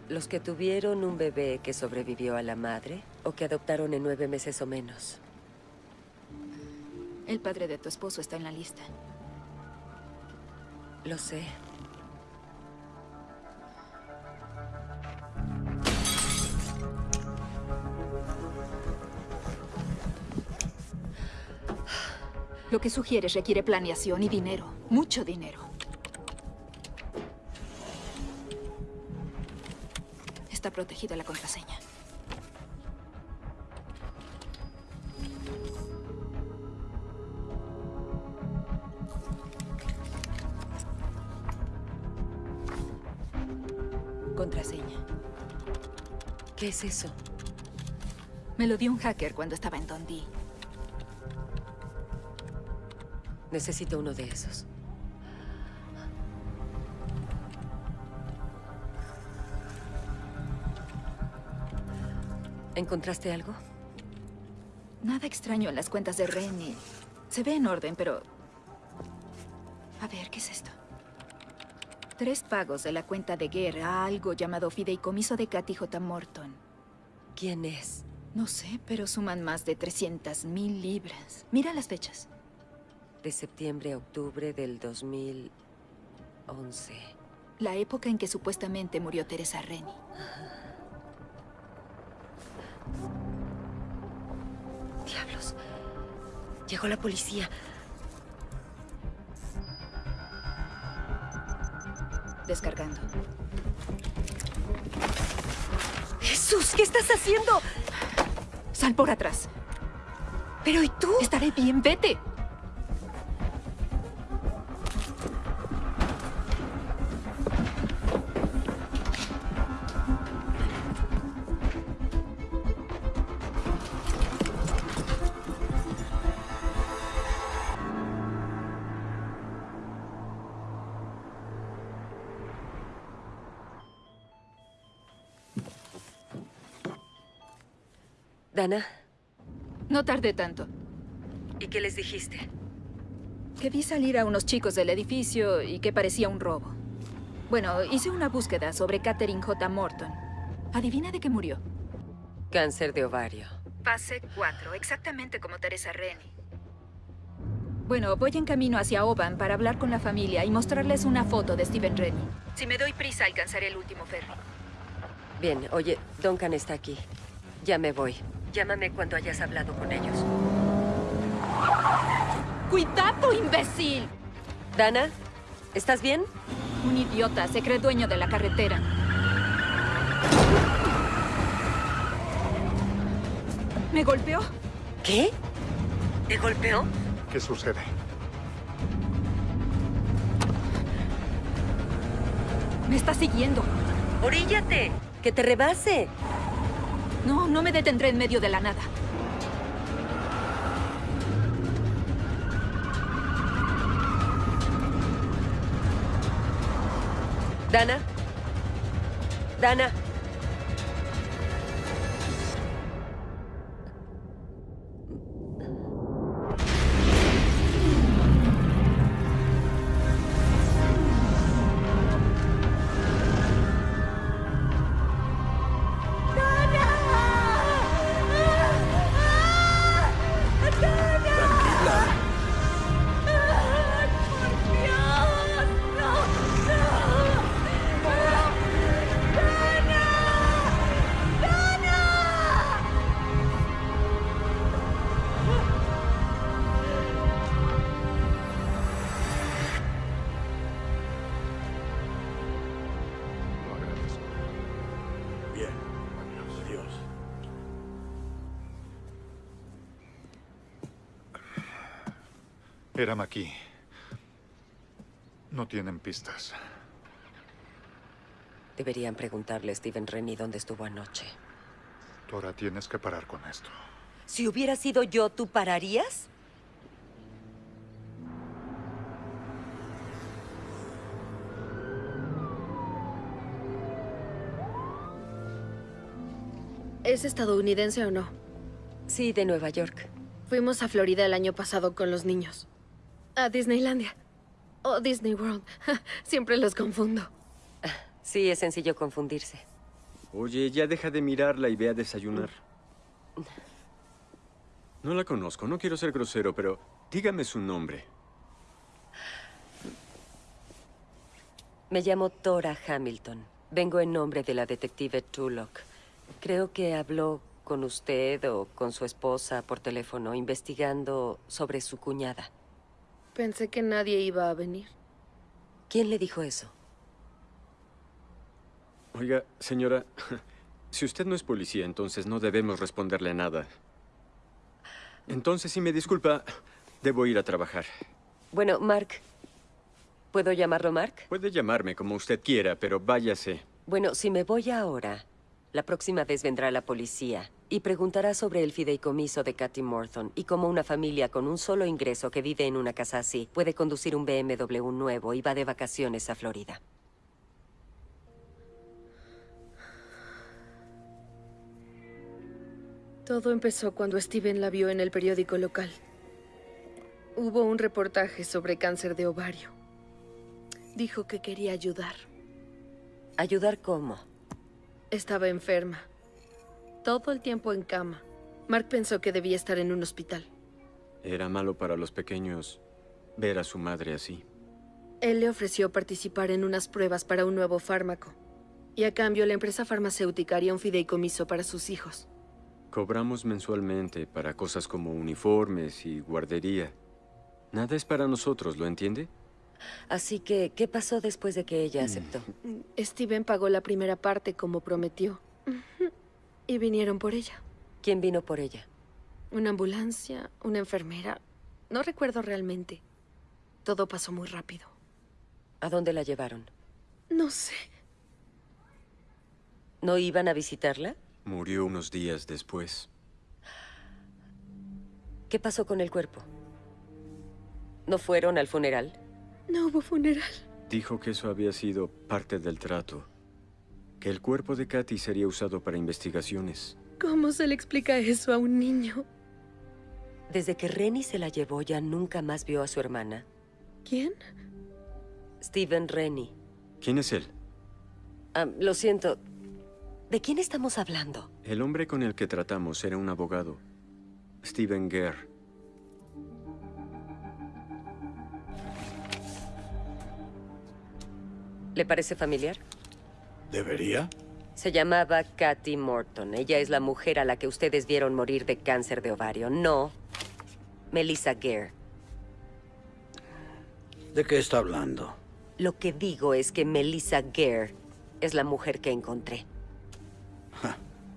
Los que tuvieron un bebé que sobrevivió a la madre o que adoptaron en nueve meses o menos. El padre de tu esposo está en la lista. Lo sé. Lo que sugieres requiere planeación y dinero. Mucho dinero. Está protegida la contraseña. Contraseña. ¿Qué es eso? Me lo dio un hacker cuando estaba en Dundee. Necesito uno de esos. ¿Encontraste algo? Nada extraño en las cuentas de Rennie. Se ve en orden, pero... A ver, ¿qué es esto? Tres pagos de la cuenta de guerra a algo llamado Fideicomiso de Cathy J. Morton. ¿Quién es? No sé, pero suman más de 300 mil libras. Mira las fechas. De septiembre a octubre del 2011. La época en que supuestamente murió Teresa Rennie. Diablos. Llegó la policía. Descargando. ¡Jesús! ¿Qué estás haciendo? Sal por atrás. ¿Pero y tú? Estaré bien, vete. Dana, No tardé tanto. ¿y qué les dijiste? Que vi salir a unos chicos del edificio y que parecía un robo. Bueno, hice una búsqueda sobre Catherine J. Morton. Adivina de qué murió. Cáncer de ovario. Fase 4, exactamente como Teresa Rennie. Bueno, voy en camino hacia Oban para hablar con la familia y mostrarles una foto de Stephen Rennie. Si me doy prisa, alcanzaré el último ferry. Bien, oye, Duncan está aquí. Ya me voy. Llámame cuando hayas hablado con ellos. ¡Cuidado, imbécil! Dana, ¿estás bien? Un idiota se cree dueño de la carretera. ¿Me golpeó? ¿Qué? ¿Te golpeó? ¿Qué sucede? Me está siguiendo. ¡Oríllate! ¡Que te rebase! No, no me detendré en medio de la nada. Dana. Dana. Era aquí. No tienen pistas. Deberían preguntarle a Steven Rennie dónde estuvo anoche. Tora, tienes que parar con esto. Si hubiera sido yo, ¿tú pararías? ¿Es estadounidense o no? Sí, de Nueva York. Fuimos a Florida el año pasado con los niños. A Disneylandia. O Disney World. Siempre los confundo. Sí, es sencillo confundirse. Oye, ya deja de mirarla y ve a desayunar. No la conozco, no quiero ser grosero, pero dígame su nombre. Me llamo Tora Hamilton. Vengo en nombre de la detective Tullock. Creo que habló con usted o con su esposa por teléfono investigando sobre su cuñada. Pensé que nadie iba a venir. ¿Quién le dijo eso? Oiga, señora, si usted no es policía, entonces no debemos responderle nada. Entonces, si me disculpa, debo ir a trabajar. Bueno, Mark. ¿Puedo llamarlo Mark? Puede llamarme como usted quiera, pero váyase. Bueno, si me voy ahora, la próxima vez vendrá la policía y preguntará sobre el fideicomiso de Cathy Morton y cómo una familia con un solo ingreso que vive en una casa así puede conducir un BMW nuevo y va de vacaciones a Florida. Todo empezó cuando Steven la vio en el periódico local. Hubo un reportaje sobre cáncer de ovario. Dijo que quería ayudar. ¿Ayudar cómo? Estaba enferma. Todo el tiempo en cama. Mark pensó que debía estar en un hospital. Era malo para los pequeños ver a su madre así. Él le ofreció participar en unas pruebas para un nuevo fármaco. Y a cambio, la empresa farmacéutica haría un fideicomiso para sus hijos. Cobramos mensualmente para cosas como uniformes y guardería. Nada es para nosotros, ¿lo entiende? Así que, ¿qué pasó después de que ella aceptó? Steven pagó la primera parte como prometió. Y vinieron por ella. ¿Quién vino por ella? Una ambulancia, una enfermera. No recuerdo realmente. Todo pasó muy rápido. ¿A dónde la llevaron? No sé. ¿No iban a visitarla? Murió unos días después. ¿Qué pasó con el cuerpo? ¿No fueron al funeral? No hubo funeral. Dijo que eso había sido parte del trato. Que el cuerpo de Katy sería usado para investigaciones. ¿Cómo se le explica eso a un niño? Desde que Rennie se la llevó, ya nunca más vio a su hermana. ¿Quién? Steven Rennie. ¿Quién es él? Lo siento. ¿De quién estamos hablando? El hombre con el que tratamos era un abogado. Steven Gare. ¿Le parece familiar? ¿Debería? Se llamaba Kathy Morton. Ella es la mujer a la que ustedes vieron morir de cáncer de ovario. No, Melissa Gare. ¿De qué está hablando? Lo que digo es que Melissa Gare es la mujer que encontré.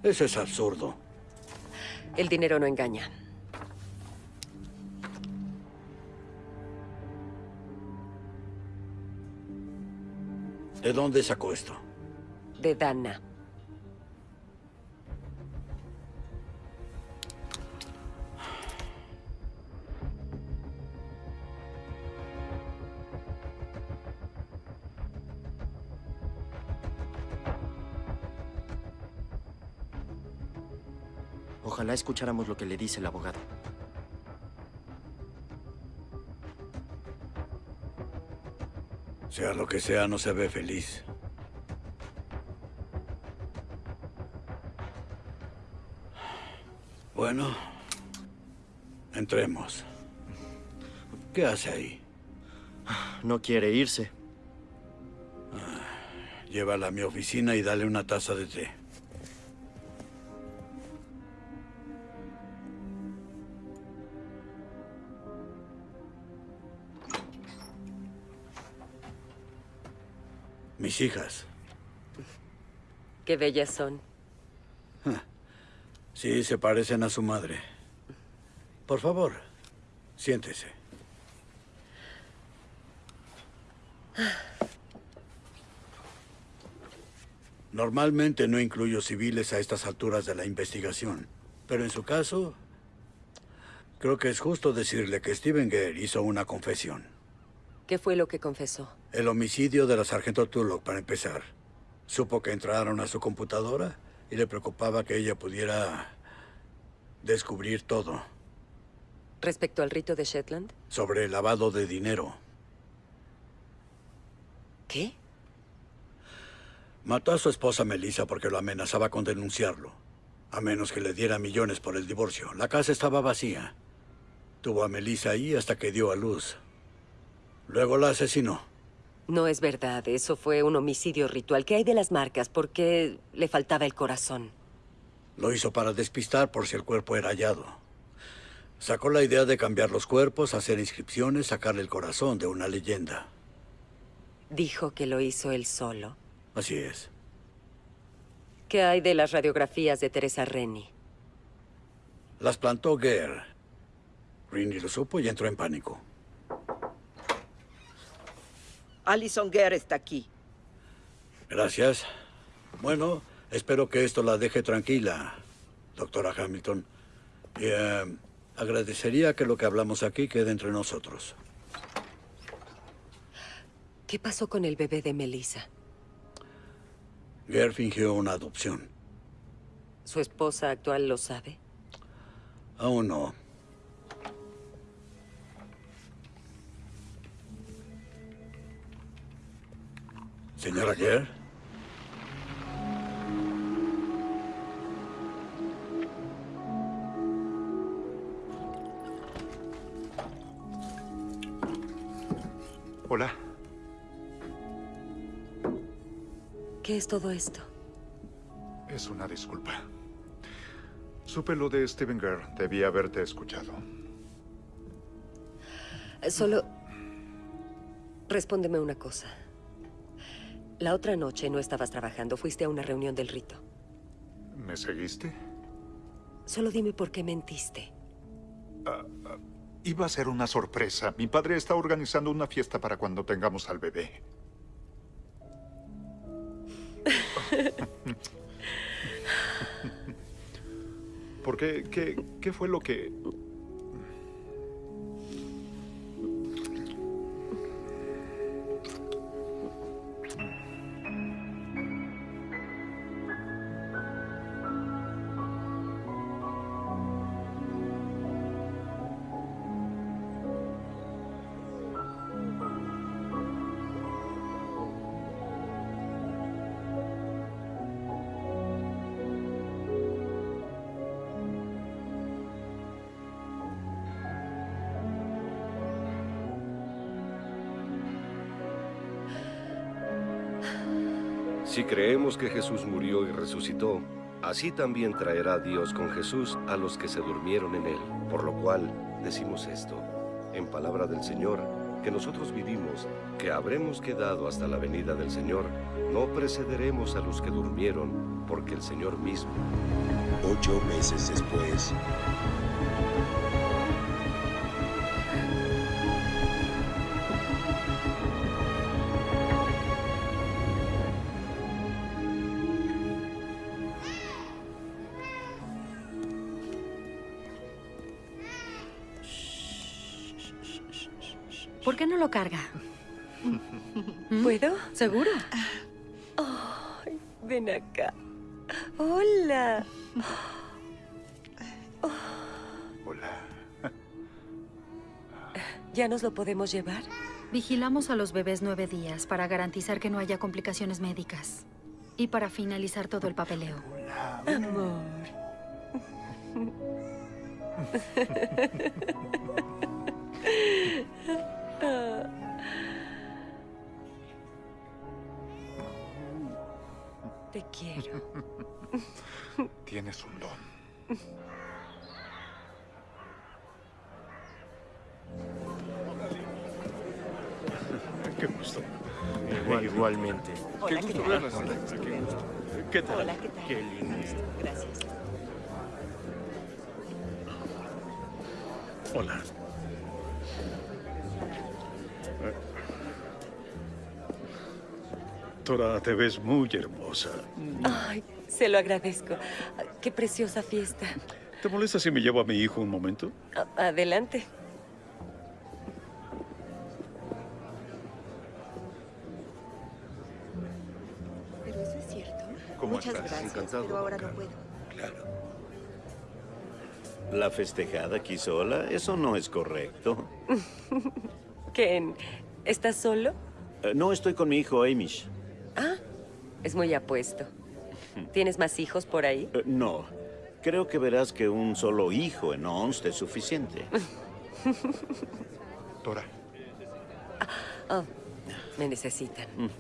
Eso es absurdo. El dinero no engaña. ¿De dónde sacó esto? De Dana. Ojalá escucháramos lo que le dice el abogado. Sea lo que sea, no se ve feliz. Bueno, entremos. ¿Qué hace ahí? No quiere irse. Llévala a mi oficina y dale una taza de té. Mis hijas. Qué bellas son. Sí, se parecen a su madre. Por favor, siéntese. Normalmente no incluyo civiles a estas alturas de la investigación, pero en su caso, creo que es justo decirle que Steven Gare hizo una confesión. ¿Qué fue lo que confesó? El homicidio de la sargento Tulloch, para empezar. Supo que entraron a su computadora y le preocupaba que ella pudiera descubrir todo ¿Respecto al rito de Shetland? sobre el lavado de dinero. ¿Qué? Mató a su esposa Melissa porque lo amenazaba con denunciarlo. A menos que le diera millones por el divorcio. La casa estaba vacía. Tuvo a Melissa ahí hasta que dio a luz. Luego la asesinó. No es verdad. Eso fue un homicidio ritual. ¿Qué hay de las marcas? ¿Por qué le faltaba el corazón? Lo hizo para despistar por si el cuerpo era hallado. Sacó la idea de cambiar los cuerpos, hacer inscripciones, sacarle el corazón de una leyenda. Dijo que lo hizo él solo. Así es. ¿Qué hay de las radiografías de Teresa Rennie? Las plantó Gare. Rini lo supo y entró en pánico. Alison Gare está aquí. Gracias. Bueno, espero que esto la deje tranquila, doctora Hamilton. Y eh, agradecería que lo que hablamos aquí quede entre nosotros. ¿Qué pasó con el bebé de Melissa? Gare fingió una adopción. ¿Su esposa actual lo sabe? Aún no. Señora Gare. Hola. ¿Qué es todo esto? Es una disculpa. Supe lo de Steven Gare. Debí haberte escuchado. Solo... Respóndeme una cosa. La otra noche no estabas trabajando. Fuiste a una reunión del rito. ¿Me seguiste? Solo dime por qué mentiste. Ah, ah, iba a ser una sorpresa. Mi padre está organizando una fiesta para cuando tengamos al bebé. ¿Por qué? ¿Qué, qué fue lo que...? Que Jesús murió y resucitó, así también traerá Dios con Jesús a los que se durmieron en él. Por lo cual decimos esto, en palabra del Señor, que nosotros vivimos, que habremos quedado hasta la venida del Señor, no precederemos a los que durmieron, porque el Señor mismo. Ocho meses después. Qué no lo carga? ¿Puedo? ¿Seguro? Ven acá. Hola. Hola. ¿Ya nos lo podemos llevar? Vigilamos a los bebés nueve días para garantizar que no haya complicaciones médicas. Y para finalizar todo el papeleo. Amor. Te quiero. Tienes un don. Qué gusto. Igual- igualmente. Qué Hola, gusto ¿qué tal? verlas. Hola. Qué gusto. ¿Qué tal? Hola, ¿qué tal? Qué lindo. Gracias. Hola. Tora, te ves muy hermosa. Ay, se lo agradezco. Qué preciosa fiesta. ¿Te molesta si me llevo a mi hijo un momento? Adelante. Pero eso es cierto. ¿Cómo Muchas estás? gracias, Encantado, pero ahora no puedo. ¿La festejada aquí sola? Eso no es correcto. Ken, ¿estás solo? Eh, no estoy con mi hijo Amish. Ah, es muy apuesto. ¿Tienes más hijos por ahí? Eh, no. Creo que verás que un solo hijo en Onst es suficiente. Tora. Oh, me necesitan.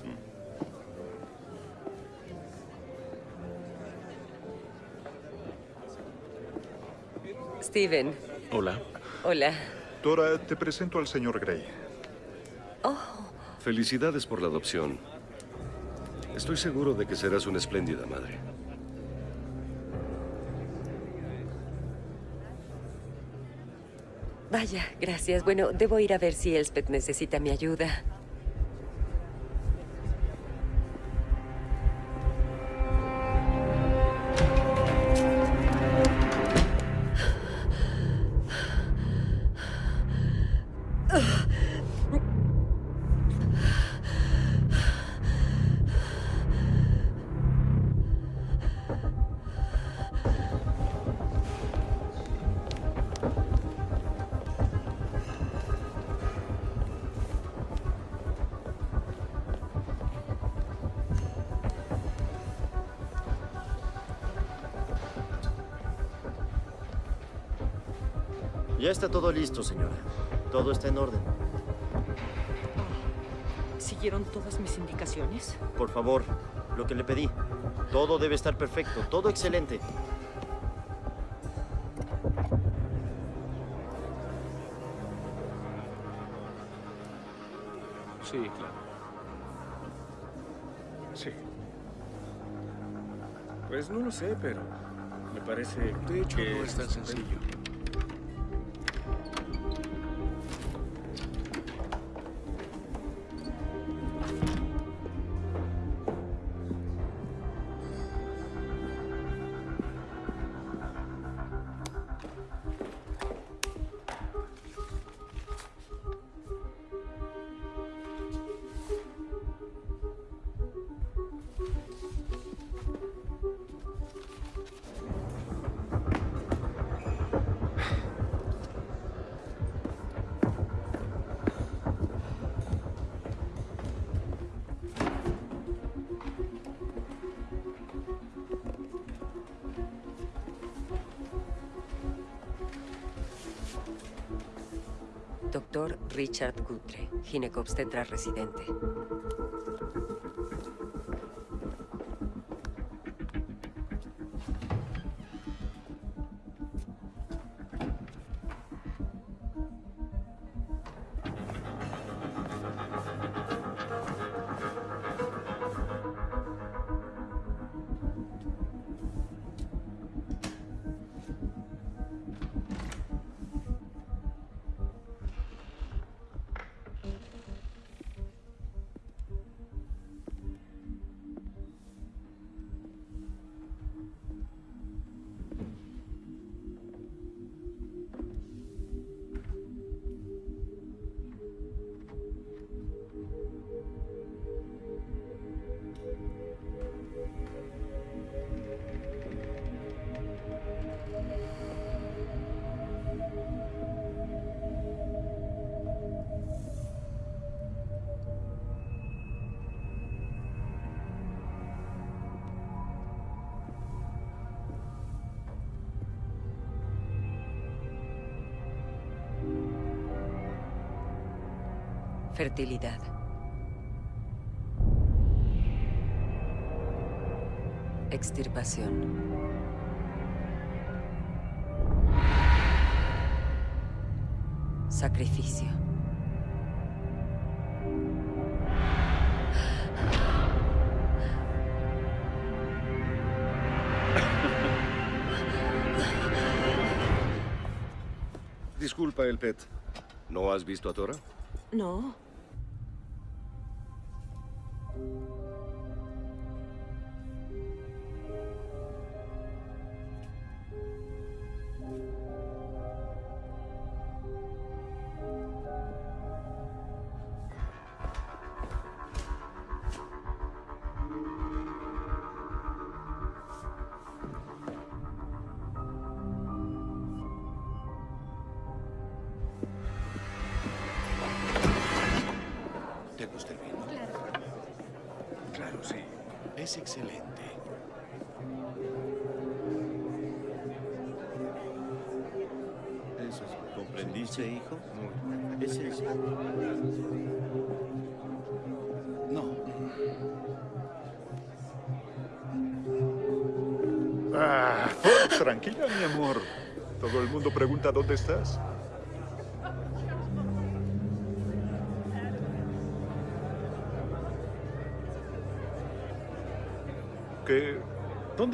Steven, Hola. hola. Tora, te presento al señor Gray. Felicidades por la adopción. Estoy seguro de que serás una espléndida madre. Vaya, gracias. Bueno, debo ir a ver si Elspeth necesita mi ayuda. Ya está todo listo, señora. Todo está en orden. ¿Siguieron todas mis indicaciones? Por favor, lo que le pedí. Todo debe estar perfecto, todo excelente. Sí, claro. Sí. Pues no lo sé, pero me parece De hecho, que no es tan sencillo. Gutre, ginecobstetra residente. Fertilidad. Extirpación. Sacrificio. Disculpa, el pet. ¿No has visto a Tora? No.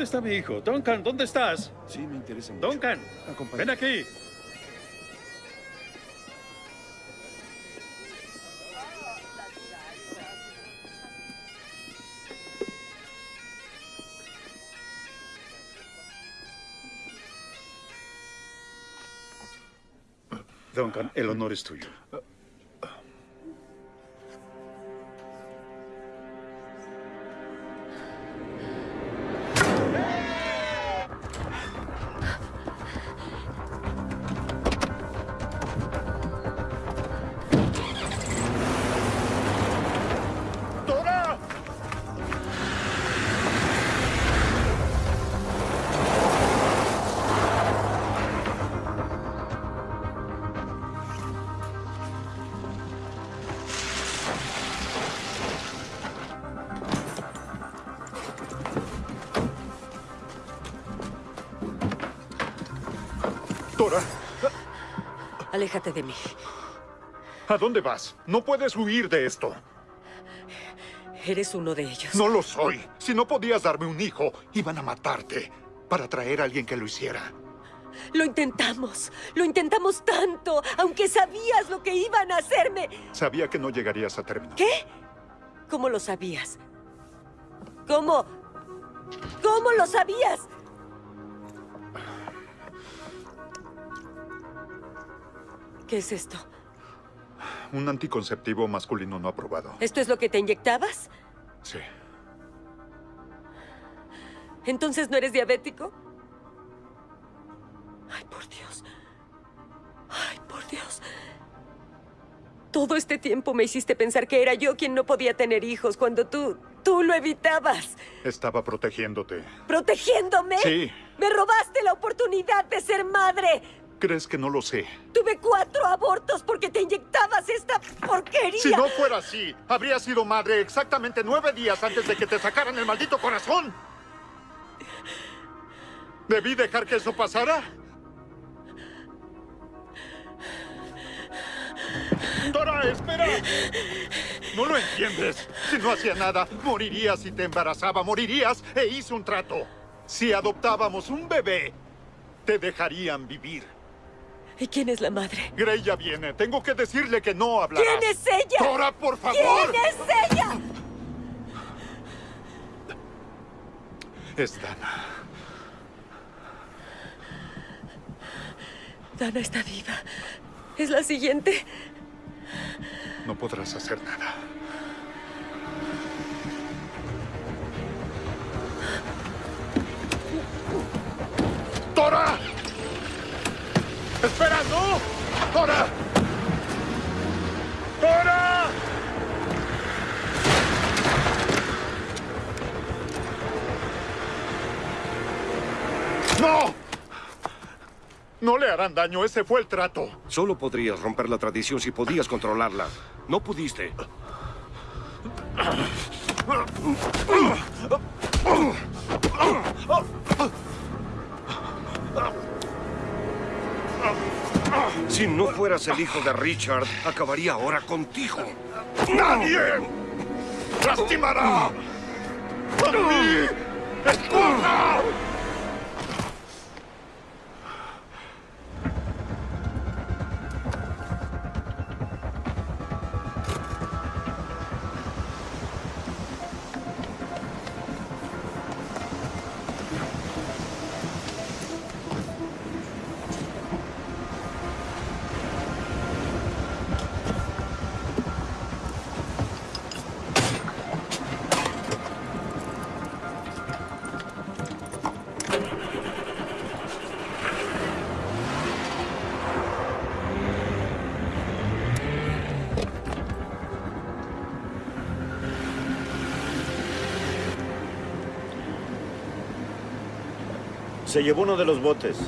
Está mi hijo? Duncan, ¿dónde estás? Sí, me interesa mucho. Duncan, ven aquí. Duncan, el honor es tuyo. Dora, Aléjate de mí. ¿a dónde vas? No puedes huir de esto. Eres uno de ellos. No lo soy. Si no podías darme un hijo, iban a matarte para traer a alguien que lo hiciera. Lo intentamos. Lo intentamos tanto, aunque sabías lo que iban a hacerme. Sabía que no llegarías a término. ¿Qué? ¿Cómo lo sabías? ¿Cómo? ¿Cómo lo sabías? ¿Qué es esto? Un anticonceptivo masculino no aprobado. ¿Esto es lo que te inyectabas? Sí. ¿Entonces no eres diabético? Ay, por Dios. Ay, por Dios. Todo este tiempo me hiciste pensar que era yo quien no podía tener hijos cuando tú, tú lo evitabas. Estaba protegiéndote. ¿Protegiéndome? Sí. Me robaste la oportunidad de ser madre. ¿Crees que no lo sé? Tuve cuatro abortos porque te inyectabas esta porquería. Si no fuera así, habría sido madre exactamente nueve días antes de que te sacaran el maldito corazón. ¿Debí dejar que eso pasara? Dora, espera. No lo entiendes. Si no hacía nada, morirías si te embarazaba, morirías e hice un trato. Si adoptábamos un bebé, te dejarían vivir. ¿Y quién es la madre? Grey ya viene. Tengo que decirle que no hablarás. ¿Quién es ella? Dora, por favor. ¿Quién es ella? Es Dana. Dana está viva. Es la siguiente. No podrás hacer nada. ¡Dora! ¡Espera, no! ¡Dora! ¡Dora! ¡No! No le harán daño, ese fue el trato. Solo podrías romper la tradición si podías controlarla. No pudiste. Si no fueras el hijo de Richard, acabaría ahora contigo. ¡Nadie lastimará a mi esposa! Se llevó uno de los botes.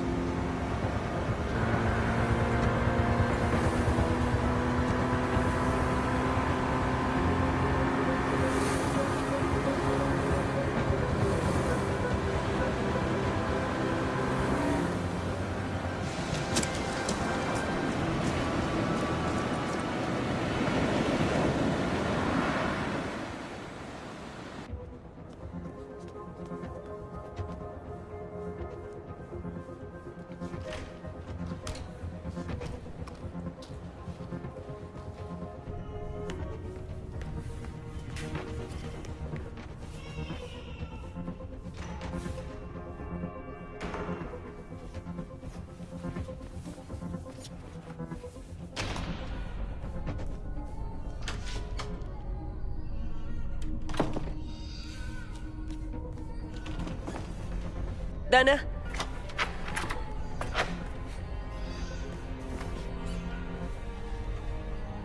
Dana.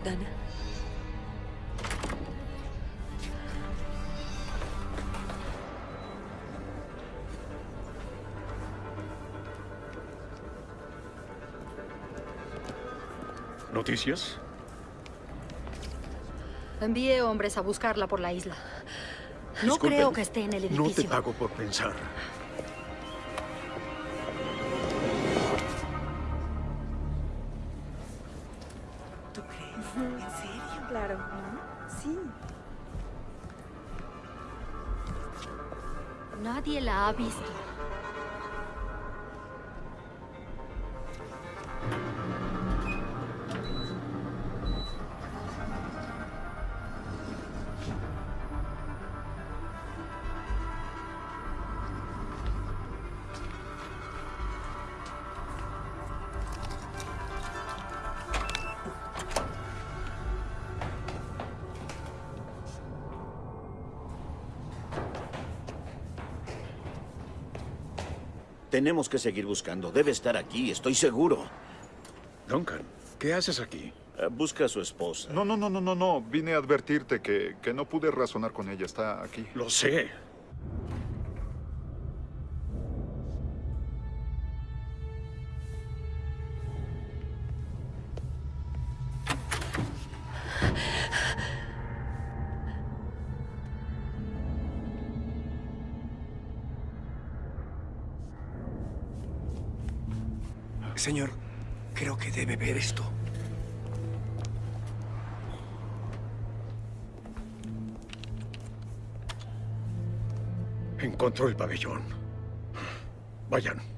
Dana. ¿Noticias? Envíe hombres a buscarla por la isla. No Disculpen, creo que esté en el edificio. No te pago por pensar. Visto. Tenemos que seguir buscando. Debe estar aquí, estoy seguro. Duncan, ¿qué haces aquí? Eh, busca a su esposa. No, no, no, no, no, no. Vine a advertirte que, que no pude razonar con ella. Está aquí. Lo sé. Señor, creo que debe ver esto. Encontró el pabellón. Vayan.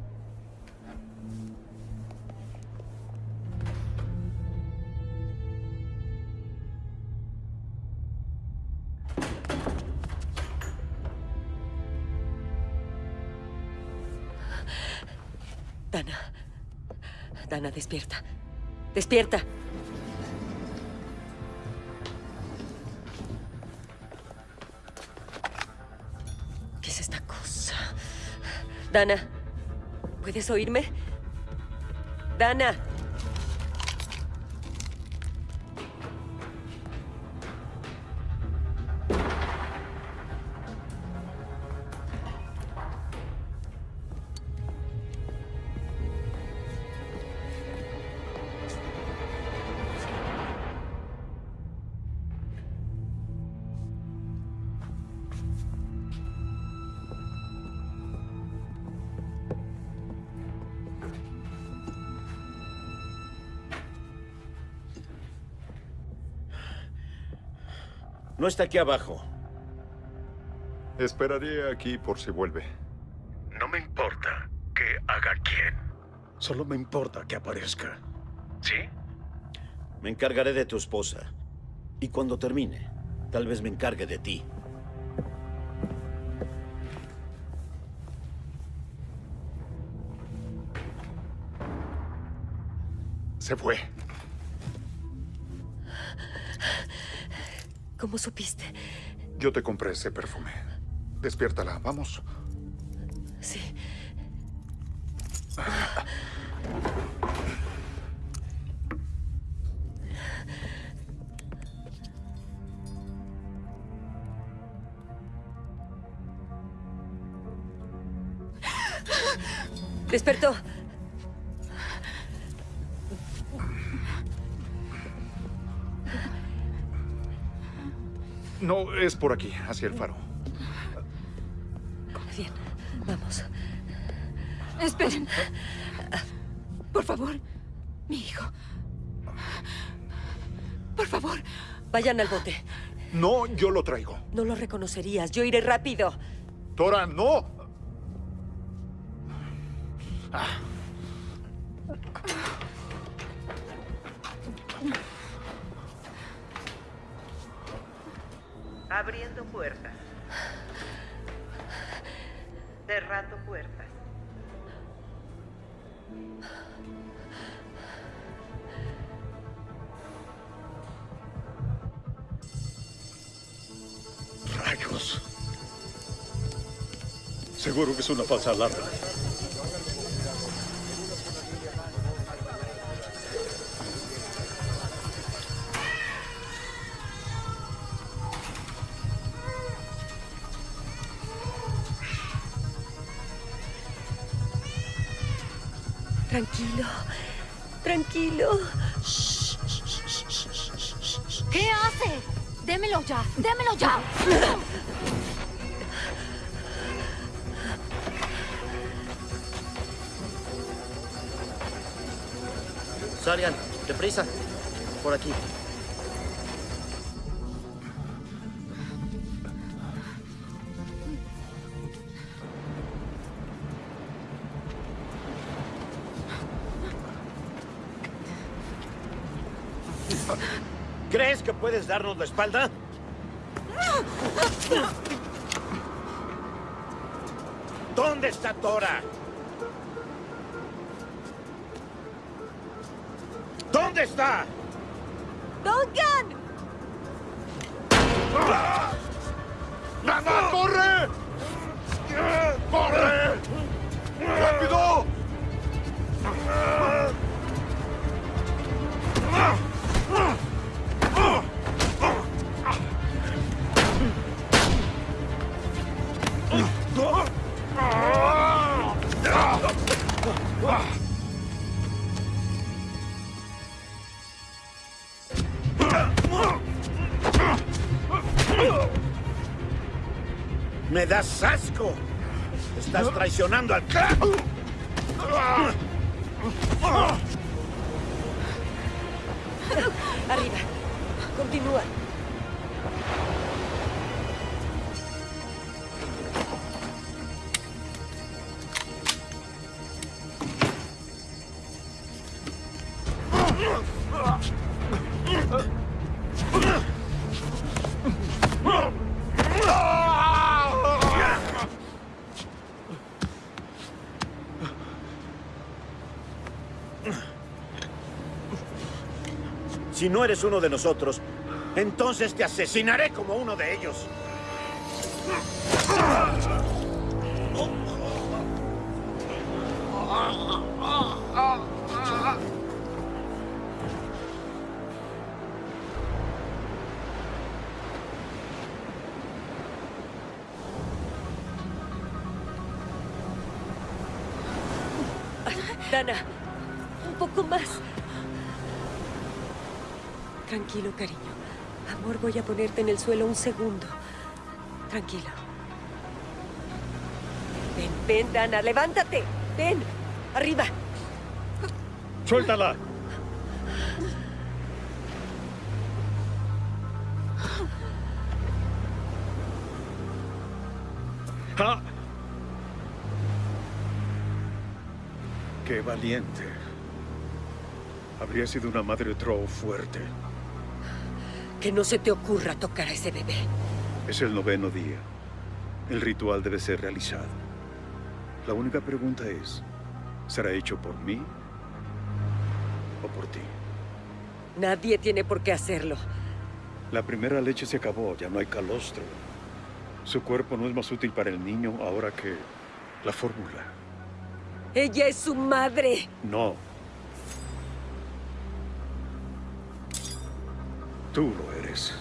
Despierta. Despierta. ¿Qué es esta cosa? Dana, ¿puedes oírme? Dana. No está aquí abajo. Esperaré aquí por si vuelve. No me importa que haga quién. Solo me importa que aparezca. ¿Sí? Me encargaré de tu esposa. Y cuando termine, tal vez me encargue de ti. Se fue. ¿Cómo supiste? Yo te compré ese perfume. Despiértala, vamos. No, es por aquí, hacia el faro. Bien, vamos. Esperen. Por favor, mi hijo. Por favor. Vayan al bote. No, yo lo traigo. No lo reconocerías. Yo iré rápido. Tora, no. Ah. Seguro que es una falsa alarma. Tranquilo. Tranquilo. ¿Qué hace? Démelo ya. Démelo ya. Sarian, deprisa. Por aquí. ¿Crees que puedes darnos la espalda? ¿Dónde está Tora? Está? ¡Estás traicionando al clan! Si no eres uno de nosotros, entonces te asesinaré como uno de ellos. Dana, Tranquilo, cariño. Amor, voy a ponerte en el suelo un segundo. Tranquilo. Ven, ven, Dana, levántate. Ven, arriba. ¡Suéltala! ¡Ah! ¡Qué valiente! Habría sido una madre Troll fuerte. Que no se te ocurra tocar a ese bebé. Es el noveno día. El ritual debe ser realizado. La única pregunta es, ¿será hecho por mí o por ti? Nadie tiene por qué hacerlo. La primera leche se acabó, ya no hay calostro. Su cuerpo no es más útil para el niño ahora que la fórmula. Ella es su madre. No. Tú lo eres.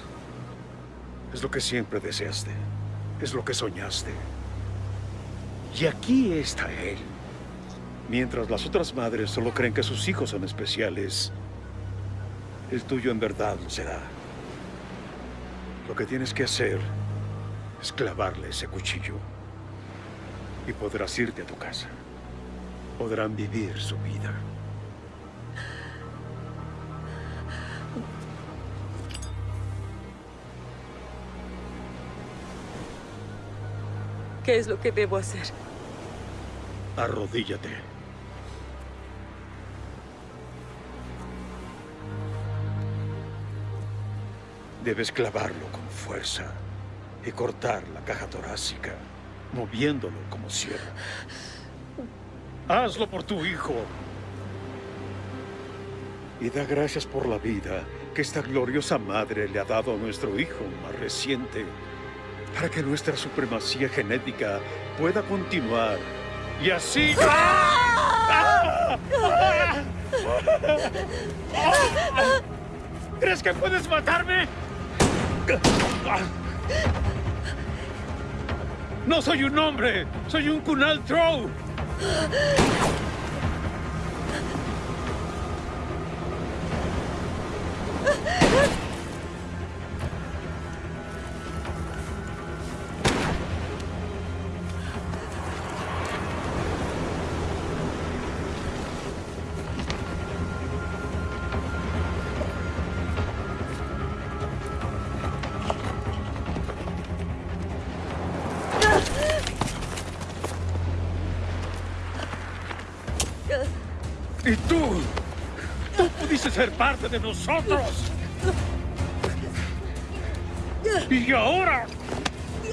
Es lo que siempre deseaste. Es lo que soñaste. Y aquí está él. Mientras las otras madres solo creen que sus hijos son especiales, el tuyo en verdad lo será. Lo que tienes que hacer es clavarle ese cuchillo. Y podrás irte a tu casa. Podrán vivir su vida. ¿Qué es lo que debo hacer? Arrodíllate. Debes clavarlo con fuerza y cortar la caja torácica, moviéndolo como cierra. Hazlo por tu hijo. Y da gracias por la vida que esta gloriosa madre le ha dado a nuestro hijo más reciente, para que nuestra supremacía genética pueda continuar. Y así... ¿Crees que puedes matarme? No soy un hombre, soy un Kunal. Parte de nosotros. Y ahora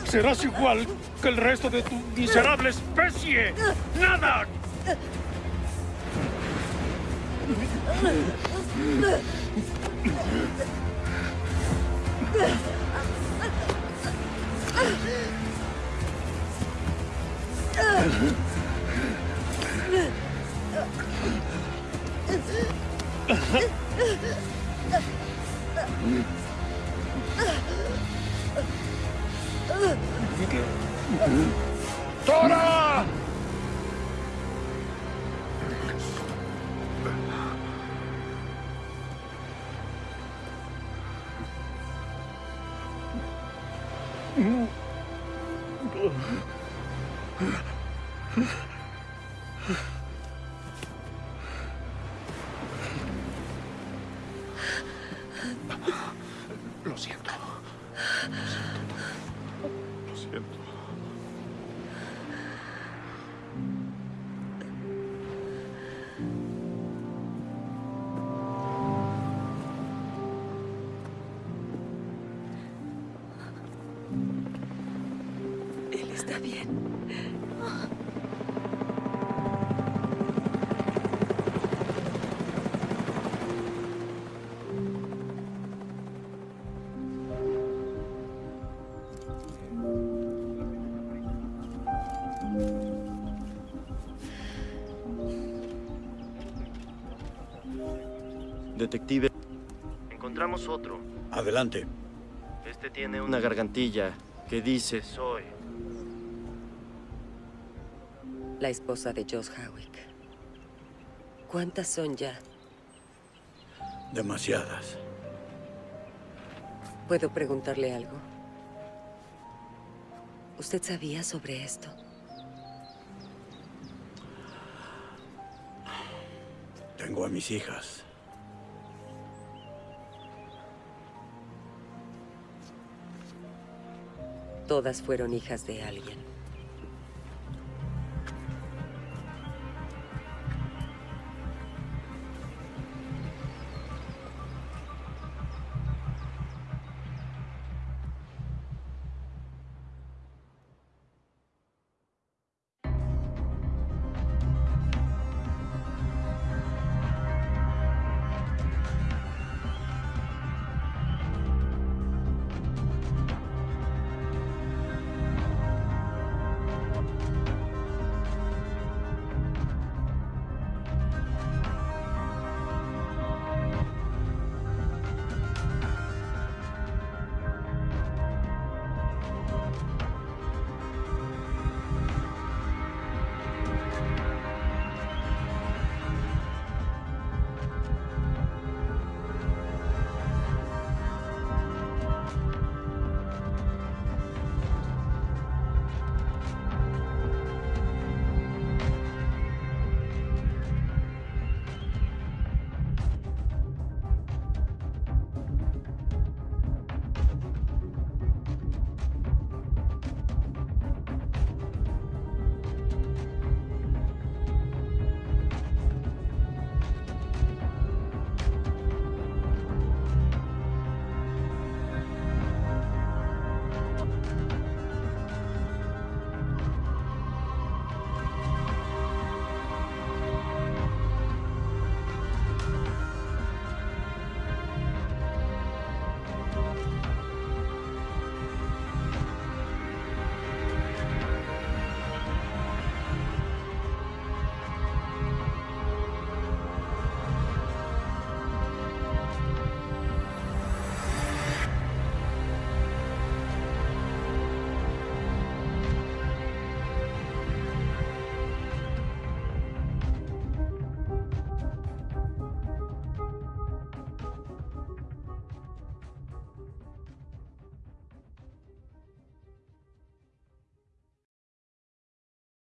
serás igual que el resto de tu miserable especie. ¡Nada! Detective. Encontramos otro. Adelante. Este tiene una gargantilla que dice soy. La esposa de Josh Howick. ¿Cuántas son ya? Demasiadas. ¿Puedo preguntarle algo? ¿Usted sabía sobre esto? Tengo a mis hijas. Todas fueron hijas de alguien.